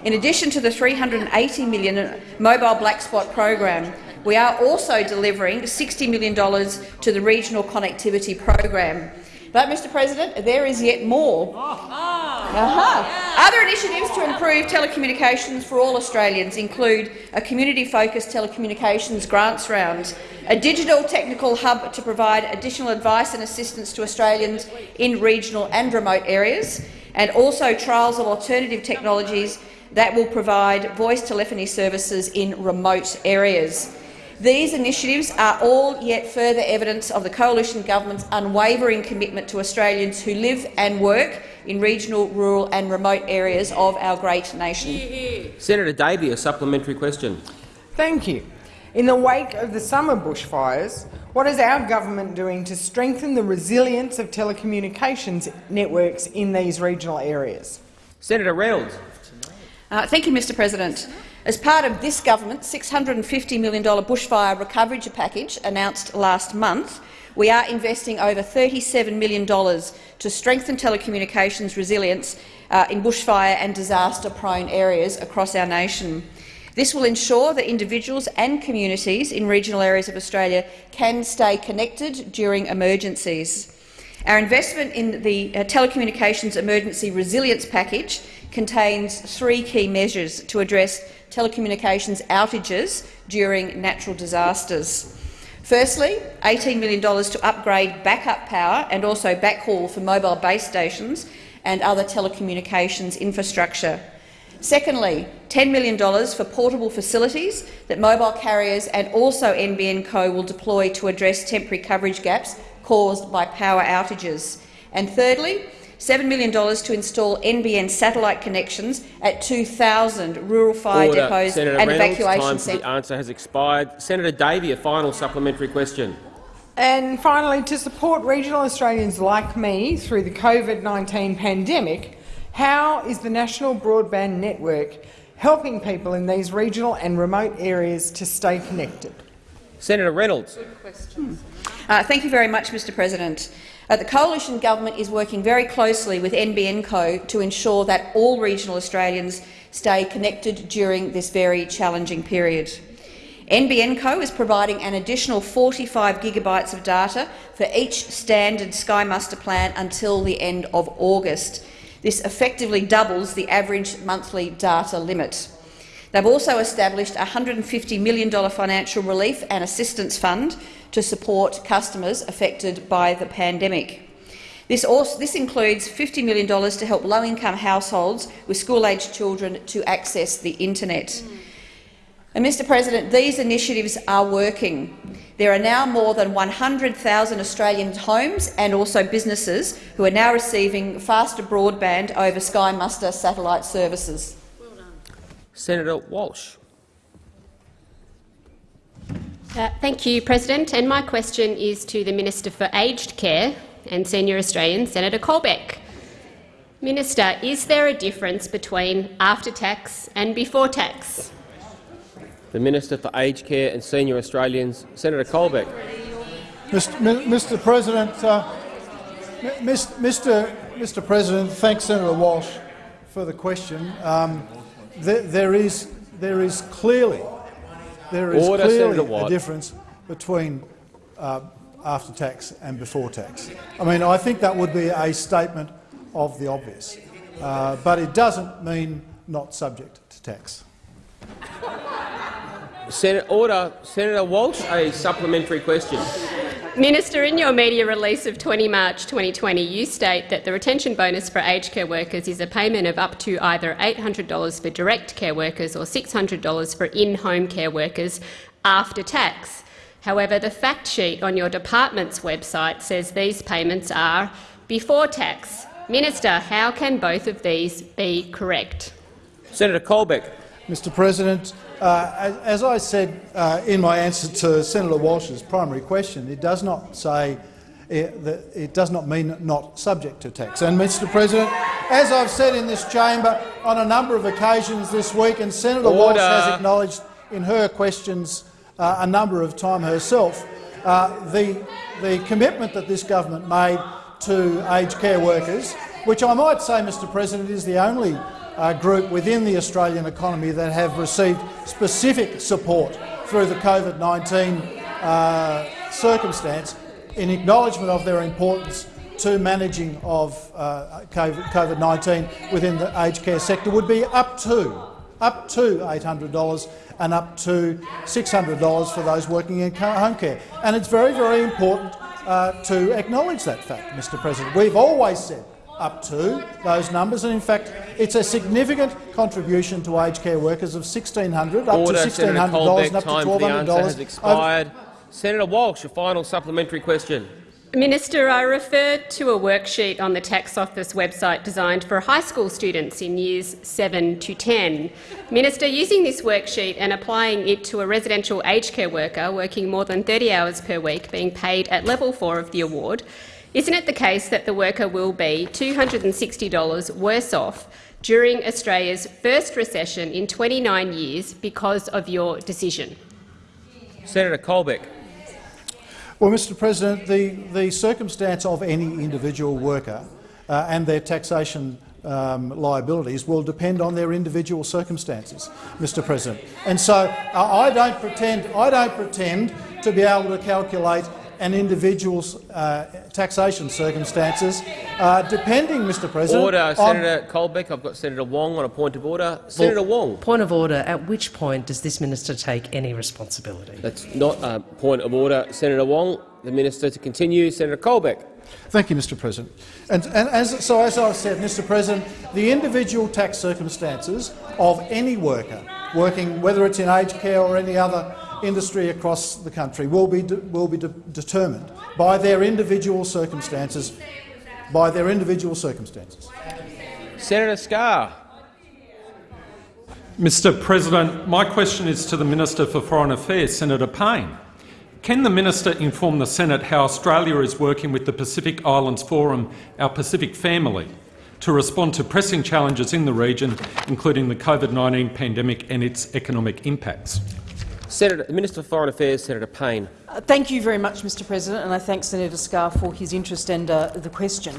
In addition to the 380 million Mobile Black Spot program, we are also delivering $60 million to the Regional Connectivity Program. But, Mr President, there is yet more. Uh-huh. Other initiatives to improve telecommunications for all Australians include a community-focused telecommunications grants round, a digital technical hub to provide additional advice and assistance to Australians in regional and remote areas, and also trials of alternative technologies that will provide voice telephony services in remote areas. These initiatives are all yet further evidence of the Coalition Government's unwavering commitment to Australians who live and work in regional, rural and remote areas of our great nation.
Senator Davey, a supplementary question.
Thank you. In the wake of the summer bushfires, what is our government doing to strengthen the resilience of telecommunications networks in these regional areas?
Senator Reynolds.
Uh, thank you, Mr President. As part of this government's $650 million bushfire recovery package announced last month, we are investing over $37 million to strengthen telecommunications resilience uh, in bushfire and disaster-prone areas across our nation. This will ensure that individuals and communities in regional areas of Australia can stay connected during emergencies. Our investment in the uh, Telecommunications Emergency Resilience Package contains three key measures to address telecommunications outages during natural disasters. Firstly, $18 million to upgrade backup power and also backhaul for mobile base stations and other telecommunications infrastructure. Secondly, $10 million for portable facilities that mobile carriers and also NBN Co will deploy to address temporary coverage gaps caused by power outages. And thirdly, $7 million to install NBN satellite connections at 2,000 rural fire
Order.
depots
Senator
and
Reynolds,
evacuation centres.
the answer has expired. Senator Davey, a final supplementary question.
And finally, to support regional Australians like me through the COVID-19 pandemic, how is the National Broadband Network helping people in these regional and remote areas to stay connected?
Senator Reynolds.
Good Uh, thank you very much, Mr President. Uh, the coalition government is working very closely with NBN Co to ensure that all regional Australians stay connected during this very challenging period. NBN Co is providing an additional 45 gigabytes of data for each standard Sky Muster plan until the end of August. This effectively doubles the average monthly data limit. They've also established a $150 million financial relief and assistance fund to support customers affected by the pandemic. This, also, this includes $50 million to help low-income households with school-aged children to access the internet. And, Mr President, these initiatives are working. There are now more than 100,000 Australian homes and also businesses who are now receiving faster broadband over Sky Muster satellite services.
Senator Walsh.
Uh, thank you, President. And my question is to the Minister for Aged Care and Senior Australians, Senator Colbeck. Minister, is there a difference between after tax and before tax?
The Minister for Aged Care and Senior Australians, Senator Colbeck.
Mr. Mr. President, uh, Mi- Mr. Mr. President, thanks Senator Walsh for the question. Um, there, there is there is clearly there is
Order,
clearly a difference between uh, after tax and before tax. I mean, I think that would be a statement of the obvious, uh, but it doesn't mean not subject to tax.
Sen order. Senator Walsh, a supplementary question.
Minister, in your media release of 20 March 2020, you state that the retention bonus for aged care workers is a payment of up to either $800 for direct care workers or $600 for in-home care workers after tax. However, the fact sheet on your department's website says these payments are before tax. Minister, how can both of these be correct?
Senator Colbeck.
Mr President, uh, as, as I said uh, in my answer to Senator Walsh's primary question, it does not say it, that it does not mean not subject to tax. And, Mr President, as I've said in this chamber on a number of occasions this week, and Senator Walsh has acknowledged in her questions uh, a number of times herself, uh, the, the commitment that this government made to aged care workers, which I might say, Mr President, is the only uh, group within the Australian economy that have received specific support through the COVID-19 uh, circumstance in acknowledgement of their importance to managing of uh, COVID-19 within the aged care sector would be up to up to $800 and up to $600 for those working in home care. And it's very, very important uh, to acknowledge that fact, Mr President. We've always said up to those numbers, and in fact, it's a significant contribution to aged care workers of 1,600 up
Order.
to
Senator
$1,600 and up to
$1,200. the answer has
$1,200.
expired. Senator Walsh, a final supplementary question.
Minister, I referred to a worksheet on the Tax Office website designed for high school students in years 7 to 10. Minister, using this worksheet and applying it to a residential aged care worker working more than 30 hours per week being paid at level 4 of the award, isn't it the case that the worker will be $260 worse off during Australia's first recession in 29 years because of your decision?
Senator Colbeck.
Well, Mr President, the, the circumstance of any individual worker uh, and their taxation um, liabilities will depend on their individual circumstances, Mr President. And so uh, I don't pretend, I don't pretend to be able to calculate and individuals' uh, taxation circumstances, uh, depending, Mr President.
Order, Senator Colbeck. I've got Senator Wong on a point of order. Senator
Well,
Wong.
Point of order. At which point does this minister take any responsibility?
That's not a point of order. Senator Wong, the minister to continue. Senator Colbeck.
Thank you, Mr President. And, and as, so, as I've said, Mr President, the individual tax circumstances of any worker working, whether it's in aged care or any other industry across the country, will be, de will be de determined by their individual circumstances. By their individual circumstances.
Senator Scarr.
Mr President, my question is to the Minister for Foreign Affairs, Senator Payne. Can the minister inform the Senate how Australia is working with the Pacific Islands Forum, our Pacific family, to respond to pressing challenges in the region, including the COVID-19 pandemic and its economic impacts?
Senator, the Minister for Foreign Affairs, Senator Payne.
Uh, Thank you very much, Mr President, and I thank Senator Scarr for his interest and uh, the question.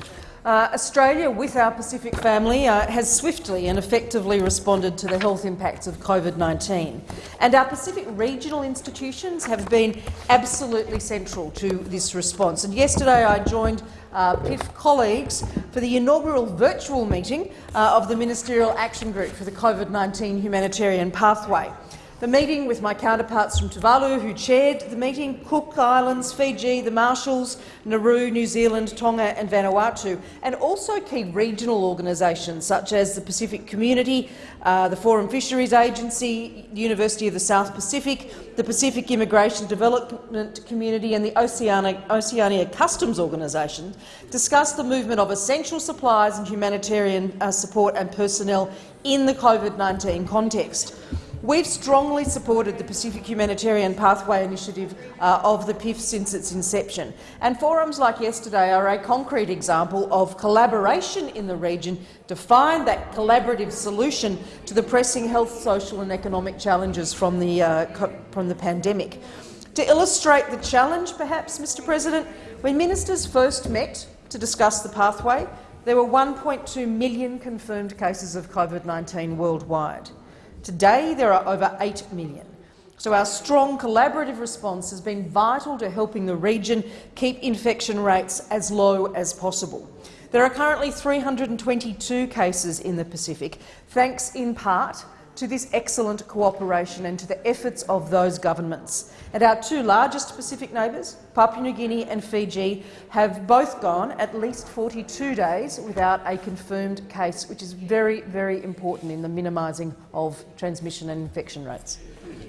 Uh, Australia, with our Pacific family, uh, has swiftly and effectively responded to the health impacts of COVID-19. And our Pacific regional institutions have been absolutely central to this response. And yesterday I joined uh, PIF colleagues for the inaugural virtual meeting uh, of the Ministerial Action Group for the COVID-19 Humanitarian Pathway. The meeting with my counterparts from Tuvalu, who chaired the meeting, Cook Islands, Fiji, the Marshalls, Nauru, New Zealand, Tonga and Vanuatu, and also key regional organisations such as the Pacific Community, uh, the Forum Fisheries Agency, the University of the South Pacific, the Pacific Immigration Development Community and the Oceania, Oceania Customs Organisation, discussed the movement of essential supplies and humanitarian uh, support and personnel in the COVID-19 context. We've strongly supported the Pacific Humanitarian Pathway Initiative uh, of the PIF since its inception, and forums like yesterday are a concrete example of collaboration in the region to find that collaborative solution to the pressing health, social and economic challenges from the, uh, from the pandemic. To illustrate the challenge, perhaps, Mr President, when ministers first met to discuss the pathway, there were 1.2 million confirmed cases of COVID-19 worldwide. Today, there are over 8 million. So our strong collaborative response has been vital to helping the region keep infection rates as low as possible. There are currently 322 cases in the Pacific, thanks in part to this excellent cooperation and to the efforts of those governments. And our two largest Pacific neighbours, Papua New Guinea and Fiji, have both gone at least 42 days without a confirmed case, which is very, very important in the minimising of transmission and infection rates.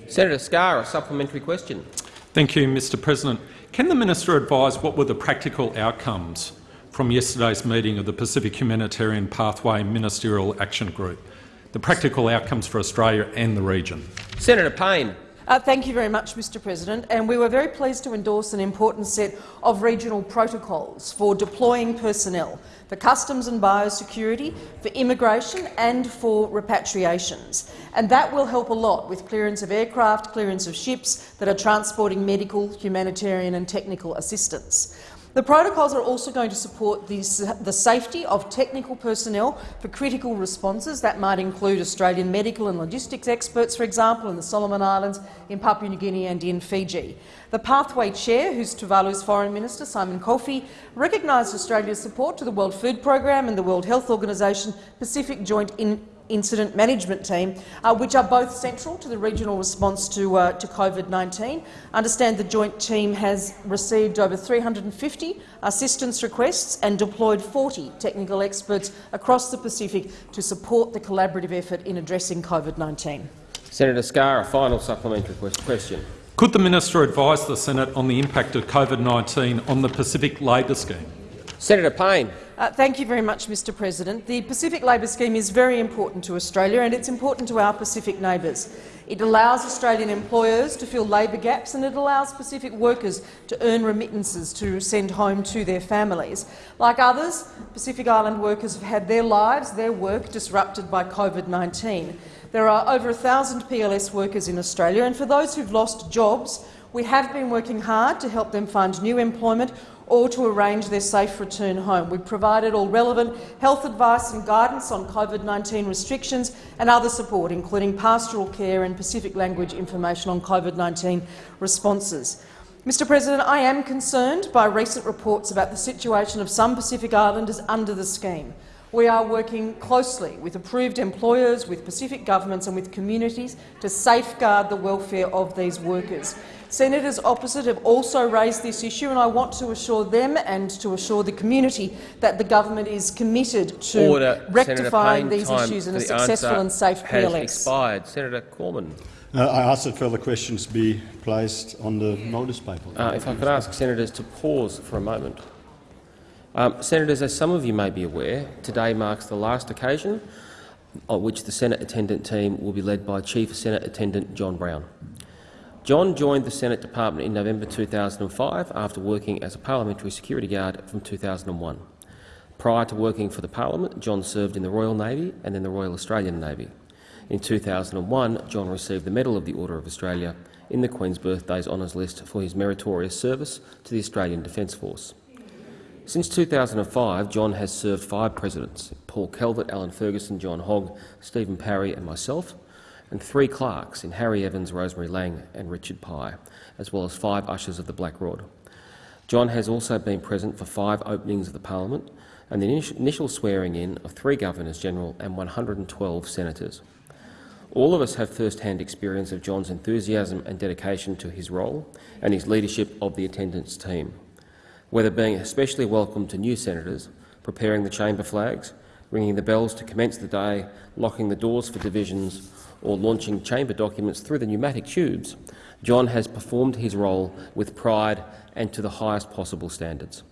Senator Scarr, a supplementary question.
Thank you, Mr President. Can the minister advise what were the practical outcomes from yesterday's meeting of the Pacific Humanitarian Pathway Ministerial Action Group? The practical outcomes for Australia and the region.
Senator Payne.
Uh, thank you very much, Mr President. And we were very pleased to endorse an important set of regional protocols for deploying personnel for customs and biosecurity, for immigration and for repatriations. And that will help a lot with clearance of aircraft, clearance of ships that are transporting medical, humanitarian and technical assistance. The protocols are also going to support the, the, safety of technical personnel for critical responses. That might include Australian medical and logistics experts, for example, in the Solomon Islands, in Papua New Guinea and in Fiji. The Pathway Chair, who's Tuvalu's Foreign Minister, Simon Kofe, recognised Australia's support to the World Food Programme and the World Health Organisation Pacific Joint in Incident Management Team, uh, which are both central to the regional response to, uh, to COVID-19. Understand the joint team has received over 350 assistance requests and deployed 40 technical experts across the Pacific to support the collaborative effort in addressing COVID-19.
Senator Scarr, a final supplementary question.
Could the minister advise the Senate on the impact of COVID-19 on the Pacific Labor Scheme?
Senator Payne.
Uh, thank you very much, Mr President. The Pacific Labor Scheme is very important to Australia and it's important to our Pacific neighbours. It allows Australian employers to fill labour gaps and it allows Pacific workers to earn remittances to send home to their families. Like others, Pacific Island workers have had their lives, their work disrupted by COVID-19. There are over 1,000 PLS workers in Australia and for those who've lost jobs, we have been working hard to help them find new employment or to arrange their safe return home. We've provided all relevant health advice and guidance on COVID-19 restrictions and other support, including pastoral care and Pacific language information on COVID-19 responses.
Mr President, I am concerned by recent reports about the situation of some Pacific Islanders under the scheme. We are working closely with approved employers, with Pacific governments and with communities to safeguard the welfare of these workers. Senators opposite have also raised this issue, and I want to assure them and to assure the community that the government is committed to
Order.
rectifying
Payne,
these issues in a successful and safe
has
PLS.
expired. Senator Cormann.
Uh, I ask that further questions be placed on the notice paper.
Uh, if I could ask senators to pause for a moment. Um, senators, as some of you may be aware, today marks the last occasion on which the Senate attendant team will be led by Chief Senate Attendant John Brown. John joined the Senate Department in November 2005 after working as a parliamentary security guard from 2001. Prior to working for the Parliament, John served in the Royal Navy and then the Royal Australian Navy. In 2001, John received the Medal of the Order of Australia in the Queen's Birthdays Honours List for his meritorious service to the Australian Defence Force. Since 2005, John has served five presidents, Paul Calvert, Alan Ferguson, John Hogg, Stephen Parry and myself, and three clerks in Harry Evans, Rosemary Laing and Richard Pye, as well as five ushers of the Black Rod. John has also been present for five openings of the parliament and the initial swearing-in of three Governors-General and 112 senators. All of us have first-hand experience of John's enthusiasm and dedication to his role and his leadership of the attendance team. Whether being especially welcome to new senators, preparing the chamber flags, ringing the bells to commence the day, locking the doors for divisions, or launching chamber documents through the pneumatic tubes, John has performed his role with pride and to the highest possible standards.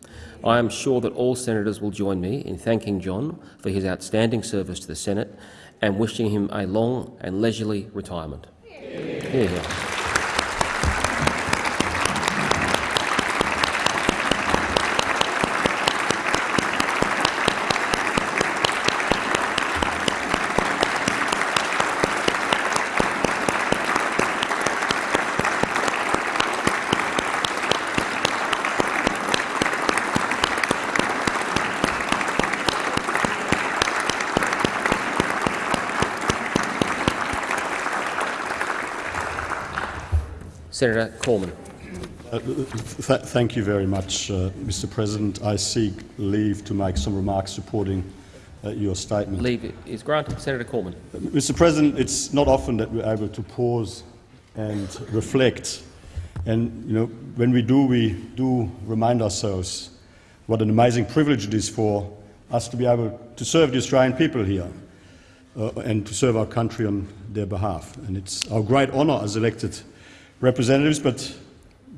I am sure that all senators will join me in thanking John for his outstanding service to the Senate and wishing him a long and leisurely retirement. Hear, hear. Senator Cormann.
Uh, th thank you very much, uh, Mr President. I seek leave to make some remarks supporting uh, your statement.
Leave is granted. Senator Cormann.
Mr President, it's not often that we're able to pause and reflect. And you know, when we do, we do remind ourselves what an amazing privilege it is for us to be able to serve the Australian people here uh, and to serve our country on their behalf. And it's our great honour as elected representatives, but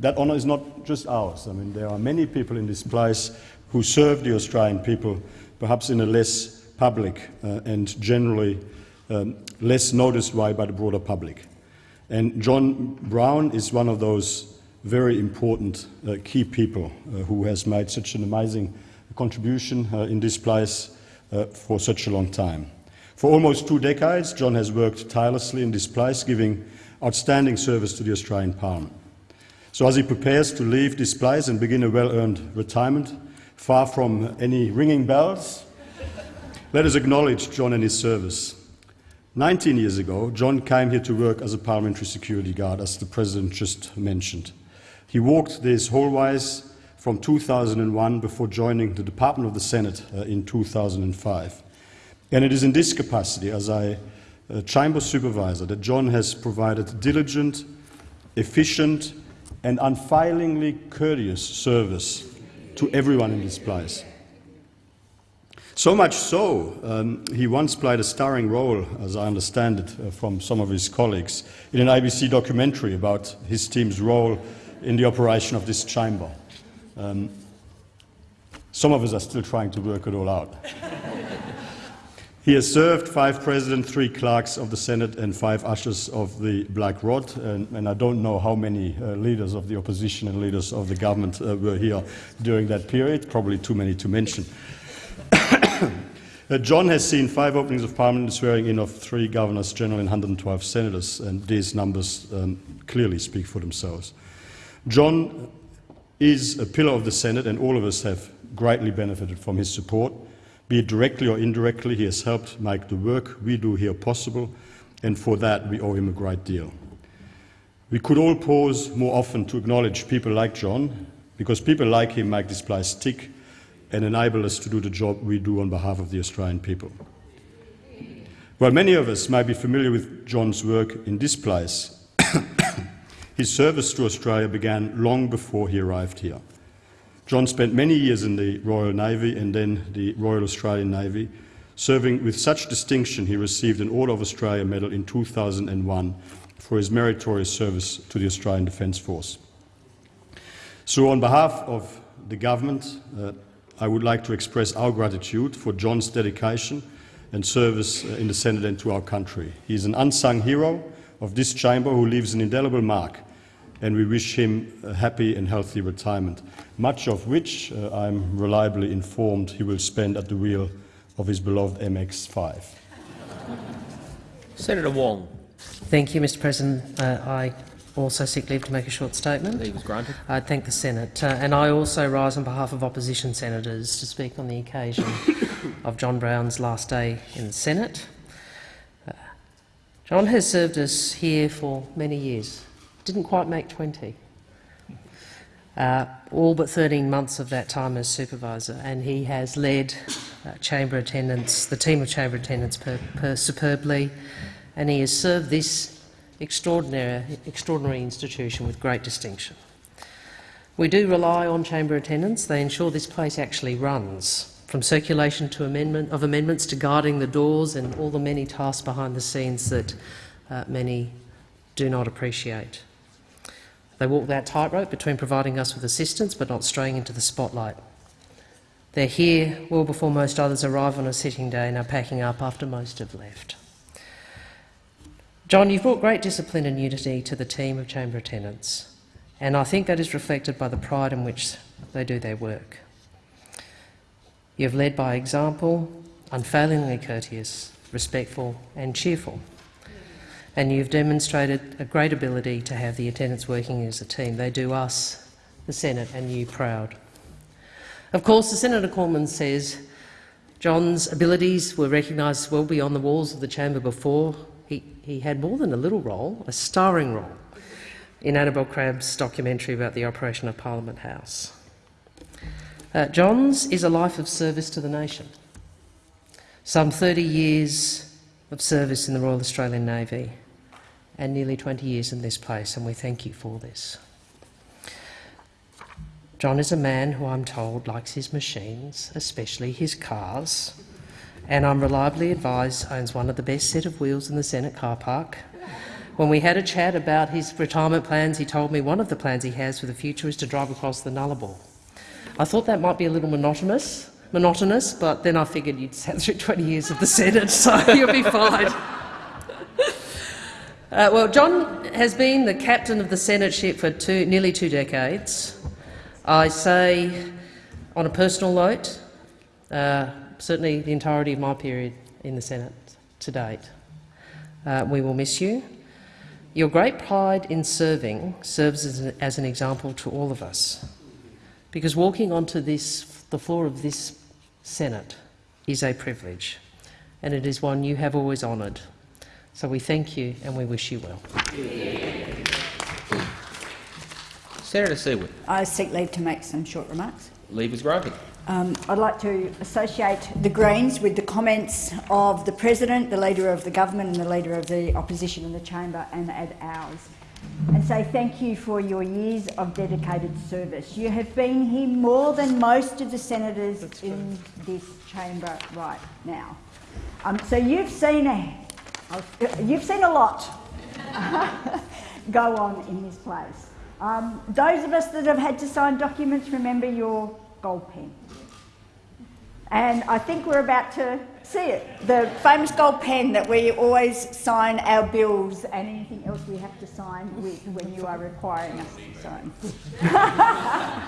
that honour is not just ours. I mean, there are many people in this place who serve the Australian people, perhaps in a less public uh, and generally um, less noticed way by the broader public. And John Brown is one of those very important uh, key people uh, who has made such an amazing contribution uh, in this place uh, for such a long time. For almost two decades, John has worked tirelessly in this place, giving outstanding service to the Australian Parliament. So as he prepares to leave this place and begin a well-earned retirement, far from any ringing bells, let us acknowledge John and his service. 19 years ago, John came here to work as a parliamentary security guard, as the President just mentioned. He walked these hallways from 2001 before joining the Department of the Senate uh, in 2005. And it is in this capacity, as a uh, chamber supervisor, that John has provided diligent, efficient and unfailingly courteous service to everyone in this place. So much so, um, he once played a starring role, as I understand it uh, from some of his colleagues, in an ABC documentary about his team's role in the operation of this chamber. Um, some of us are still trying to work it all out. He has served five presidents, three clerks of the Senate, and five ushers of the Black Rod. And, and I don't know how many uh, leaders of the opposition and leaders of the government uh, were here during that period, probably too many to mention. uh, John has seen five openings of parliament swearing in of three governors general and 112 senators, and these numbers um, clearly speak for themselves. John is a pillar of the Senate, and all of us have greatly benefited from his support. Be it directly or indirectly, he has helped make the work we do here possible, and for that we owe him a great deal. We could all pause more often to acknowledge people like John, because people like him make this place tick and enable us to do the job we do on behalf of the Australian people. While many of us may be familiar with John's work in this place, his service to Australia began long before he arrived here. John spent many years in the Royal Navy and then the Royal Australian Navy, serving with such distinction he received an Order of Australia Medal in 2001 for his meritorious service to the Australian Defence Force. So on behalf of the government, uh, I would like to express our gratitude for John's dedication and service uh, in the Senate and to our country. He is an unsung hero of this chamber who leaves an indelible mark and we wish him a happy and healthy retirement, much of which uh, I'm reliably informed he will spend at the wheel of his beloved MX-5.
Senator Wong.
Thank you, Mr President. Uh, I also seek leave to make a short statement.
Leave is granted.
I thank the Senate. Uh, and I also rise on behalf of opposition senators to speak on the occasion of John Brown's last day in the Senate. Uh, John has served us here for many years. Didn't quite make 20. Uh, all but 13 months of that time as supervisor, and he has led uh, chamber attendants, the team of chamber attendants, per, per superbly, and he has served this extraordinary, extraordinary institution with great distinction. We do rely on chamber attendants. They ensure this place actually runs, from circulation to amendment, of amendments to guarding the doors and all the many tasks behind the scenes that uh, many do not appreciate. They walk that tightrope between providing us with assistance but not straying into the spotlight. They're here well before most others arrive on a sitting day and are packing up after most have left. John, you've brought great discipline and unity to the team of chamber attendants, and I think that is reflected by the pride in which they do their work. You've led by example, unfailingly courteous, respectful and cheerful and you've demonstrated a great ability to have the attendants working as a team. They do us, the Senate, and you proud. Of course, the Senator Cormann says John's abilities were recognised well beyond the walls of the chamber before. He, he had more than a little role, a starring role, in Annabel Crabb's documentary about the operation of Parliament House. Uh, John's is a life of service to the nation. Some 30 years of service in the Royal Australian Navy and nearly 20 years in this place, and we thank you for this. John is a man who I'm told likes his machines, especially his cars, and I'm reliably advised owns one of the best set of wheels in the Senate car park. When we had a chat about his retirement plans, he told me one of the plans he has for the future is to drive across the Nullarbor. I thought that might be a little monotonous, monotonous, but then I figured you'd sat through 20 years of the Senate, so you'll be fine. Uh, well, John has been the captain of the Senate ship for two, nearly two decades. I say, on a personal note, uh, certainly the entirety of my period in the Senate to date. Uh, we will miss you. Your great pride in serving serves as an, as an example to all of us, because walking onto this, the floor of this Senate is a privilege, and it is one you have always honoured. So we thank you and we wish you well.
Senator Siewert.
I seek leave to make some short remarks.
Leave is granted.
Um, I'd like to associate the Greens with the comments of the President, the Leader of the Government and the Leader of the Opposition in the Chamber and add ours and say thank you for your years of dedicated service. You have been here more than most of the senators in this chamber right now. Um, so you've seen a, you've seen a lot go on in this place. Um, those of us that have had to sign documents, remember your gold pen. And I think we're about to see it, the famous gold pen that we always sign our bills and anything else we have to sign with when you are requiring us to sign.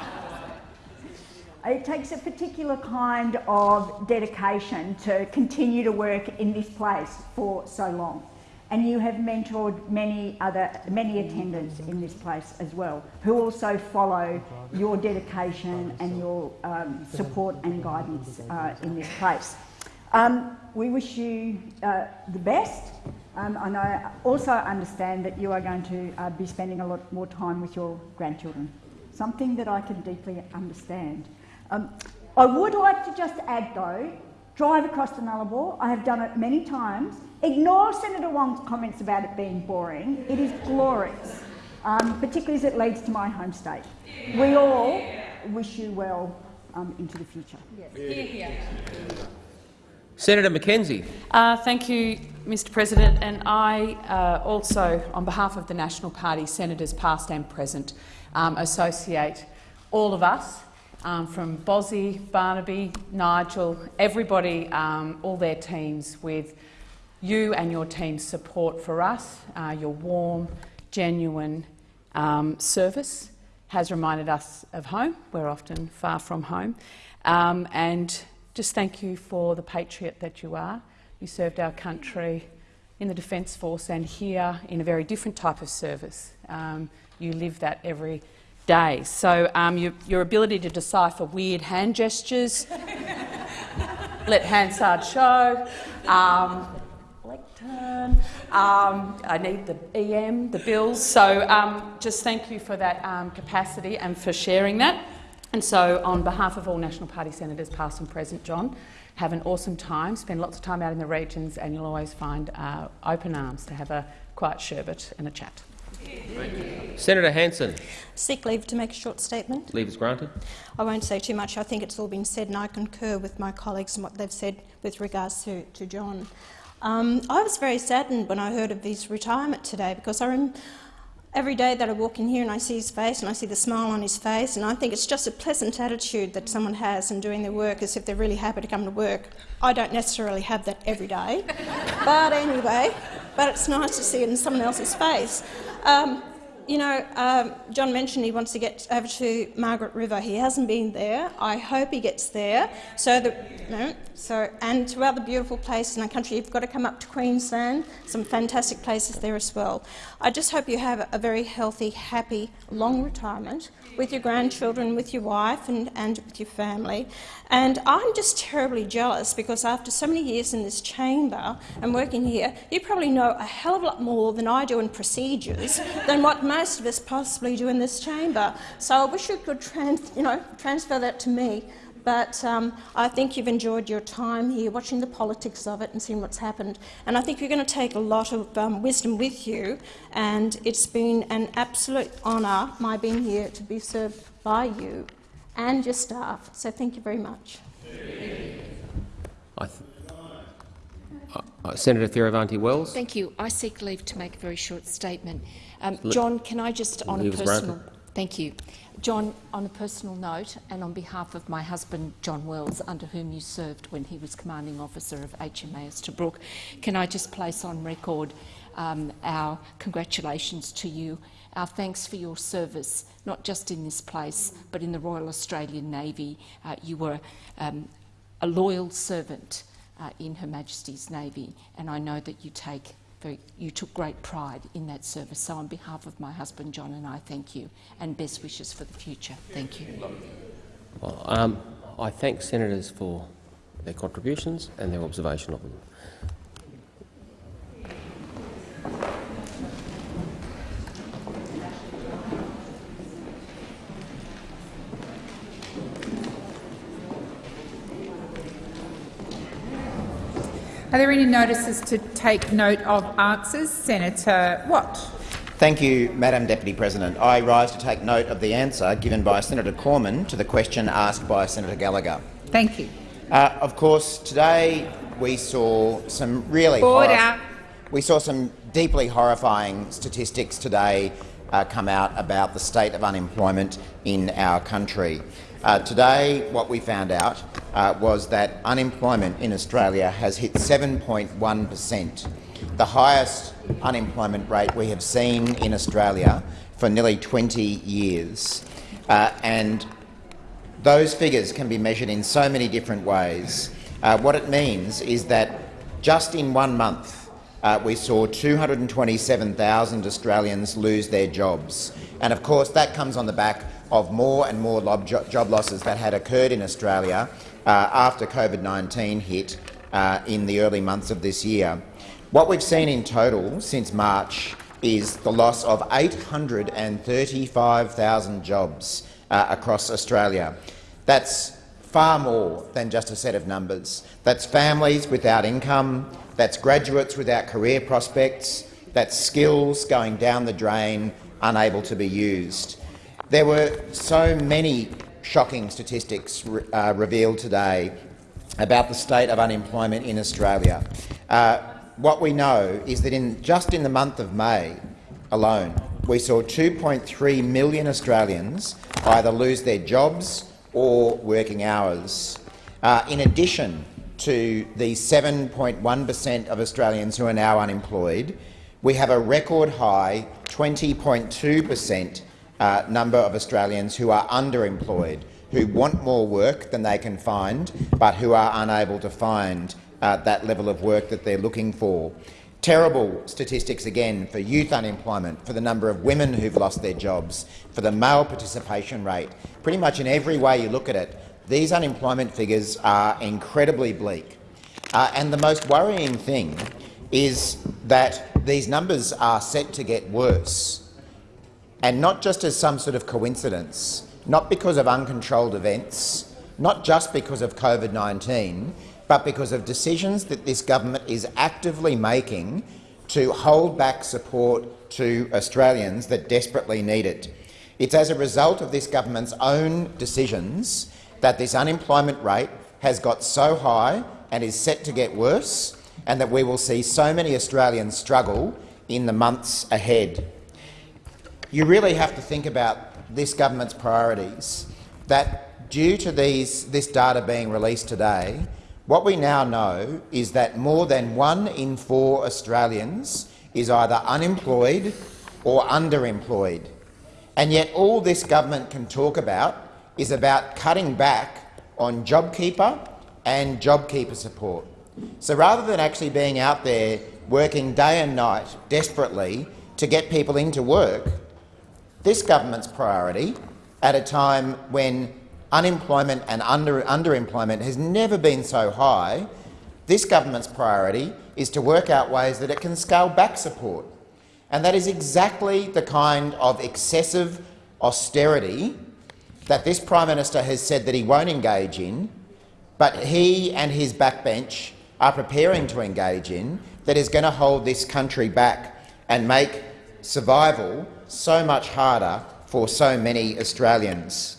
it takes a particular kind of dedication to continue to work in this place for so long and you have mentored many other many attendants in this place as well, who also follow your dedication and your um, support and guidance uh, in this place. Um, we wish you uh, the best. Um, and I also understand that you are going to uh, be spending a lot more time with your grandchildren, something that I can deeply understand. Um, I would like to just add, though, drive across the Nullarbor. I have done it many times. Ignore Senator Wong's comments about it being boring. It is glorious, um, particularly as it leads to my home state. We all wish you well um, into the future.
Here, here.
Senator McKenzie.
Uh, thank you, Mr President. And I uh, also, on behalf of the National Party, senators past and present, um, associate all of us, um, from Bozzy, Barnaby, Nigel, everybody, um, all their teams, with you and your team's support for us. Uh, your warm, genuine um, service has reminded us of home. We're often far from home. Um, and just thank you for the patriot that you are. You served our country in the Defence Force and here in a very different type of service. Um, you live that every day. So um, your, your, ability to decipher weird hand gestures, let Hansard show, um, lectern, um, I need the EM, the bills. So um, just thank you for that um, capacity and for sharing that. And so, on behalf of all National Party senators, past and present, John, have an awesome time. Spend lots of time out in the regions, and you'll always find uh, open arms to have a quiet sherbet and a chat.
Senator Hanson.
Seek leave to make a short statement.
Leave is granted.
I won't say too much. I think it's all been said, and I concur with my colleagues and what they've said with regards to, to John. Um, I was very saddened when I heard of his retirement today because I, rem Every day that I walk in here and I see his face and I see the smile on his face and I think it's just a pleasant attitude that someone has in doing their work as if they're really happy to come to work. I don't necessarily have that every day, but anyway, but it's nice to see it in someone else's face. Um, you know, um, John mentioned he wants to get over to Margaret River. He hasn't been there. I hope he gets there. So, the, no, so and to other beautiful places in our country, you've got to come up to Queensland. Some fantastic places there as well. I just hope you have a very healthy, happy, long retirement with your grandchildren, with your wife, and, and with your family. And I'm just terribly jealous because after so many years in this chamber and working here, you probably know a hell of a lot more than I do in procedures than what most of us possibly do in this chamber. So I wish you could trans, you know, transfer that to me. But um, I think you've enjoyed your time here, watching the politics of it and seeing what's happened. And I think you're going to take a lot of um, wisdom with you. And it's been an absolute honour, my being here, to be served by you and your staff. So thank you very much.
Uh, uh, Senator Fierravanti-Wells.
Thank you. I seek leave to make a very short statement. Um, John, can I just, on a personal, thank you, John, on a personal note, and on behalf of my husband John Wells, under whom you served when he was commanding officer of HMAS Tobruk, can I just place on record um, our congratulations to you, our thanks for your service, not just in this place, but in the Royal Australian Navy. Uh, you were um, a loyal servant uh, in Her Majesty's Navy, and I know that you take you took great pride in that service. So on behalf of my husband John and I thank you and best wishes for the future. Thank you.
Well, um, I thank senators for their contributions and their observation of them.
Are there any notices to take note of answers? Senator Watt.
Thank you, Madam Deputy President. I rise to take note of the answer given by Senator Cormann to the question asked by Senator Gallagher.
Thank you.
Uh, of course, today we saw some really we saw some deeply horrifying statistics today uh, come out about the state of unemployment in our country. Uh, today, what we found out uh, was that unemployment in Australia has hit 7.1 per cent, the highest unemployment rate we have seen in Australia for nearly 20 years. Uh, and those figures can be measured in so many different ways. Uh, what it means is that just in one month, uh, we saw 227,000 Australians lose their jobs. And of course, that comes on the back of more and more job losses that had occurred in Australia uh, after COVID-19 hit uh, in the early months of this year. What we've seen in total since March is the loss of 835,000 jobs uh, across Australia. That's far more than just a set of numbers. That's families without income, that's graduates without career prospects, that's skills going down the drain, unable to be used. There were so many shocking statistics uh, revealed today about the state of unemployment in Australia. Uh, what we know is that in, just in the month of May alone, we saw 2.3 million Australians either lose their jobs or working hours. Uh, in addition to the 7.1 per cent of Australians who are now unemployed, we have a record high 20.2 per cent uh, number of Australians who are underemployed, who want more work than they can find, but who are unable to find uh, that level of work that they're looking for. Terrible statistics again for youth unemployment, for the number of women who've lost their jobs, for the male participation rate. Pretty much in every way you look at it, these unemployment figures are incredibly bleak. Uh, and the most worrying thing is that these numbers are set to get worse, and not just as some sort of coincidence, not because of uncontrolled events, not just because of COVID-19, but because of decisions that this government is actively making to hold back support to Australians that desperately need it. It's as a result of this government's own decisions that this unemployment rate has got so high and is set to get worse, and that we will see so many Australians struggle in the months ahead. You really have to think about this government's priorities, that due to these, this data being released today, what we now know is that more than one in four Australians is either unemployed or underemployed. And yet all this government can talk about is about cutting back on JobKeeper and JobKeeper support. So rather than actually being out there working day and night desperately to get people into work, this government's priority, at a time when unemployment and under, underemployment has never been so high, this government's priority is to work out ways that it can scale back support. And that is exactly the kind of excessive austerity that this Prime Minister has said that he won't engage in, but he and his backbench are preparing to engage in, that is going to hold this country back and make survival so much harder for so many Australians.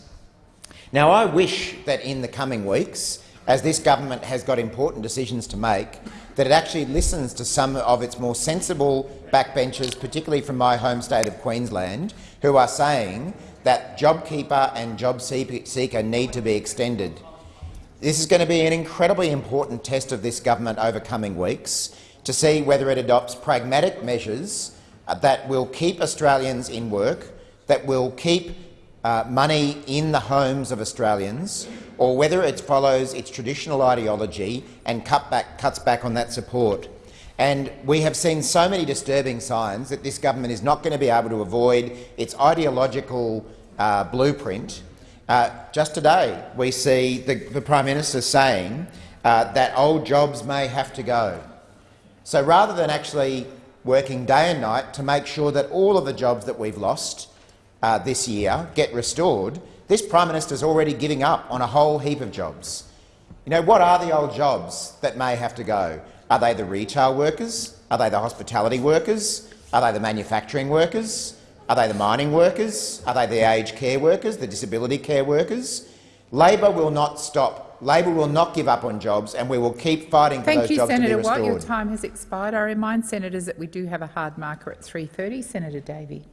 Now, I wish that in the coming weeks, as this government has got important decisions to make, that it actually listens to some of its more sensible backbenchers, particularly from my home state of Queensland, who are saying that JobKeeper and JobSeeker need to be extended. This is going to be an incredibly important test of this government over coming weeks to see whether it adopts pragmatic measures that will keep Australians in work, that will keep uh, money in the homes of Australians, or whether it follows its traditional ideology and cut back, cuts back on that support. And we have seen so many disturbing signs that this government is not going to be able to avoid its ideological uh, blueprint. Uh, just today we see the, the Prime Minister saying uh, that old jobs may have to go. So rather than actually working day and night to make sure that all of the jobs that we've lost uh, this year get restored, this Prime Minister is already giving up on a whole heap of jobs. You know, what are the old jobs that may have to go? Are they the retail workers? Are they the hospitality workers? Are they the manufacturing workers? Are they the mining workers? Are they the aged care workers, the disability care workers? Labor will not stop. Labor will not give up on jobs, and we will keep fighting for
Thank those you, jobs Senator to be restored. Thank you, Senator Watt. Your time has expired. I remind senators that we do have a hard marker at 3.30. Senator Davey.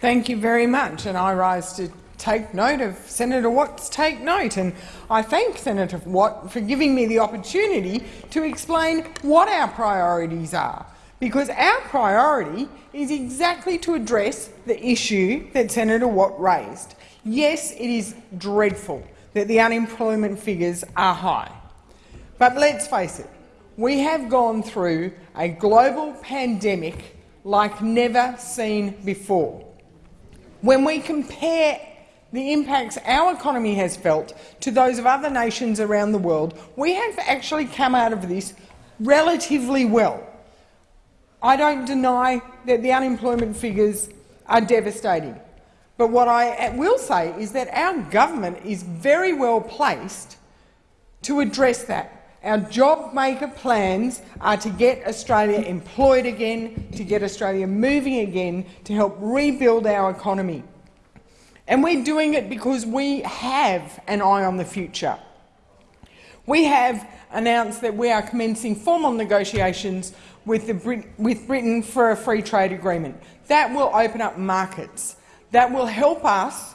Thank you very much, and I rise to take note of Senator Watt's take note. And I thank Senator Watt for giving me the opportunity to explain what our priorities are, because our priority is exactly to address the issue that Senator Watt raised. Yes, it is dreadful that the unemployment figures are high. But let's face it, we have gone through a global pandemic like never seen before. When we compare the impacts our economy has felt to those of other nations around the world, we have actually come out of this relatively well. I don't deny that the unemployment figures are devastating. But what I will say is that our government is very well placed to address that. Our job maker plans are to get Australia employed again, to get Australia moving again, to help rebuild our economy. And we're doing it because we have an eye on the future. We have announced that we are commencing formal negotiations with, Brit with Britain for a free trade agreement. That will open up markets. That will help us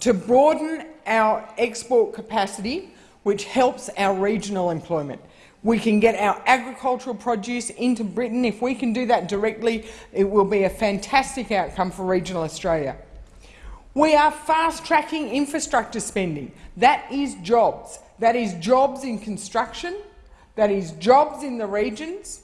to broaden our export capacity which helps our regional employment. We can get our agricultural produce into Britain. If we can do that directly, it will be a fantastic outcome for regional Australia. We are fast-tracking infrastructure spending. That is jobs. That is jobs in construction. That is jobs in the regions.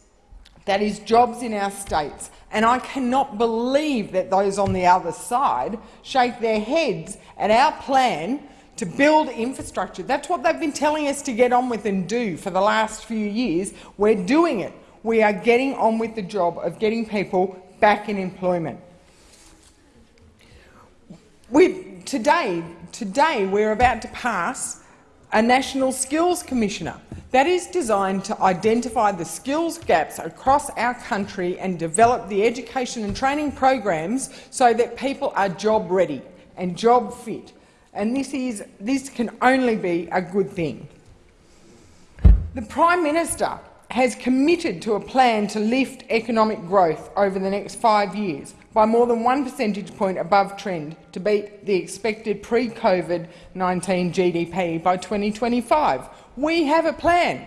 That is jobs in our states. And I cannot believe that those on the other side shake their heads at our plan to build infrastructure. That's what they've been telling us to get on with and do for the last few years. We're doing it. We are getting on with the job of getting people back in employment. We, today, today we're about to pass a National Skills Commissioner. That is designed to identify the skills gaps across our country and develop the education and training programs so that people are job ready and job fit and this, is, this can only be a good thing. The Prime Minister has committed to a plan to lift economic growth over the next five years by more than one percentage point above trend to beat the expected pre-COVID-19 GDP by 2025. We have a plan.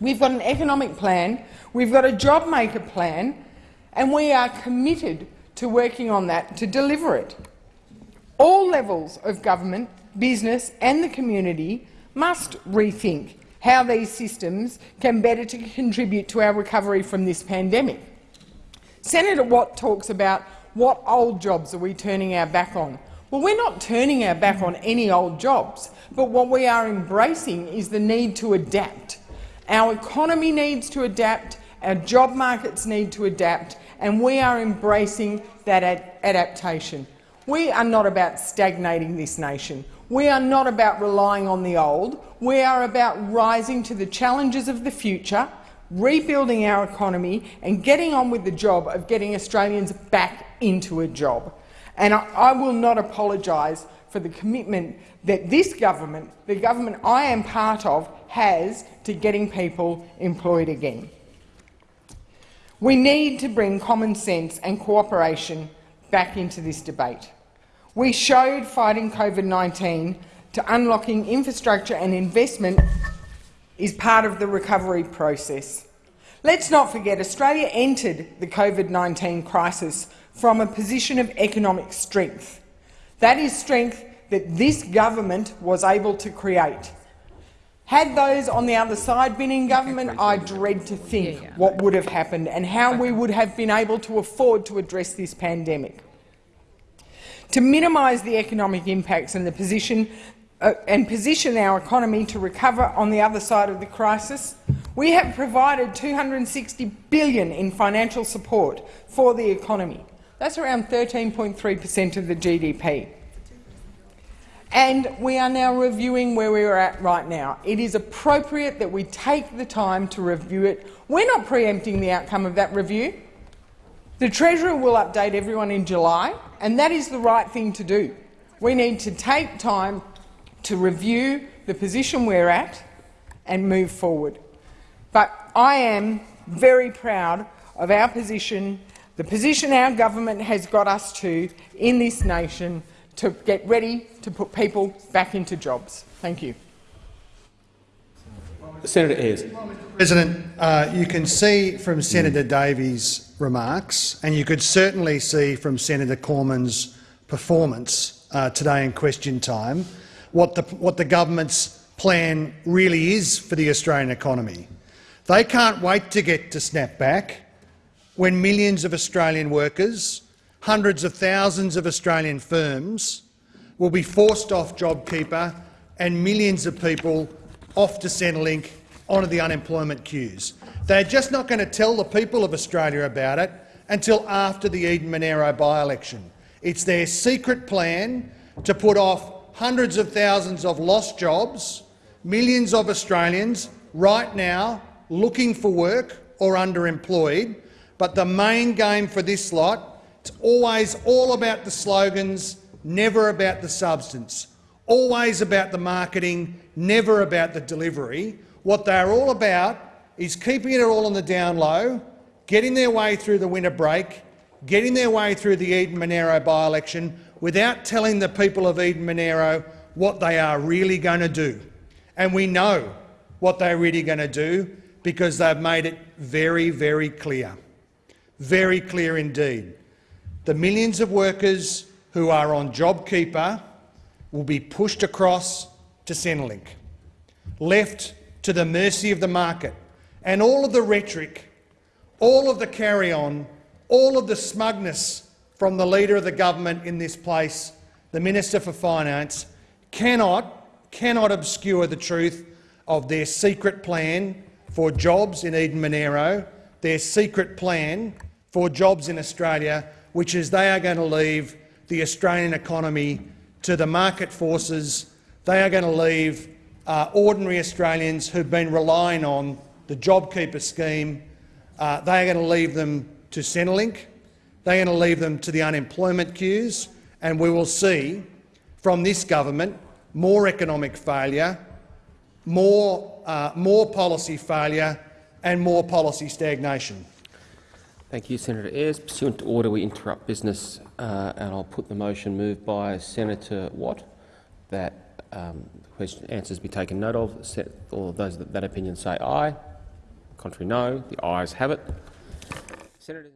We've got an economic plan, we've got a job maker plan, and we are committed to working on that to deliver it. All levels of government, business and the community must rethink how these systems can better to contribute to our recovery from this pandemic. Senator Watt talks about what old jobs are we turning our back on. Well, we're not turning our back on any old jobs, but what we are embracing is the need to adapt. Our economy needs to adapt, our job markets need to adapt, and we are embracing that ad adaptation. We are not about stagnating this nation. We are not about relying on the old. We are about rising to the challenges of the future, rebuilding our economy and getting on with the job of getting Australians back into a job. And I, I will not apologise for the commitment that this government, the government I am part of, has to getting people employed again. We need to bring common sense and cooperation back into this debate. We showed fighting COVID-19 to unlocking infrastructure and investment is part of the recovery process. Let's not forget Australia entered the COVID-19 crisis from a position of economic strength. That is strength that this government was able to create. Had those on the other side been in government, I dread to think what would have happened and how we would have been able to afford to address this pandemic. To minimise the economic impacts and the position uh, and position our economy to recover on the other side of the crisis, we have provided 260 billion in financial support for the economy. That's around 13.3 per cent of the GDP. And we are now reviewing where we are at right now. It is appropriate that we take the time to review it. We're not preempting the outcome of that review. The Treasurer will update everyone in July, and that is the right thing to do. We need to take time to review the position we're at and move forward. But I am very proud of our position, the position our government has got us to in this nation to get ready to put people back into jobs. Thank you.
Senator Ayres.
President, uh, you can see from Senator Davey's remarks, and you could certainly see from Senator Cormann's performance uh, today in question time, what the, what the government's plan really is for the Australian economy. They can't wait to get to snap back when millions of Australian workers, hundreds of thousands of Australian firms will be forced off JobKeeper and millions of people off to Centrelink onto the unemployment queues. They're just not going to tell the people of Australia about it until after the Eden Monaro by-election. It's their secret plan to put off hundreds of thousands of lost jobs, millions of Australians right now looking for work or underemployed. But the main game for this lot, it's always all about the slogans, never about the substance. Always about the marketing, never about the delivery. What they're all about is keeping it all on the down low, getting their way through the winter break, getting their way through the Eden Monaro by-election without telling the people of Eden Monaro what they are really going to do. And we know what they're really going to do because they've made it very, very clear. Very clear indeed. The millions of workers who are on JobKeeper will be pushed across to Centrelink, left to the mercy of the market, and all of the rhetoric, all of the carry-on, all of the smugness from the Leader of the government in this place, the Minister for Finance, cannot, cannot obscure the truth of their secret plan for jobs in Eden Monaro, their secret plan for jobs in Australia, which is they are going to leave the Australian economy to the market forces. They are going to leave uh, ordinary Australians who've been relying on the JobKeeper scheme. Uh, they are going to leave them to Centrelink. They're going to leave them to the unemployment queues, and we will see from this government more economic failure, more, uh, more policy failure and more policy stagnation.
Thank you, Senator Ayres. Pursuant to order, we interrupt business, uh, and I'll put the motion moved by Senator Watt that um, question answers be taken note of. Set, all of those that, that opinion say aye. Contrary, no. The ayes have it. Senator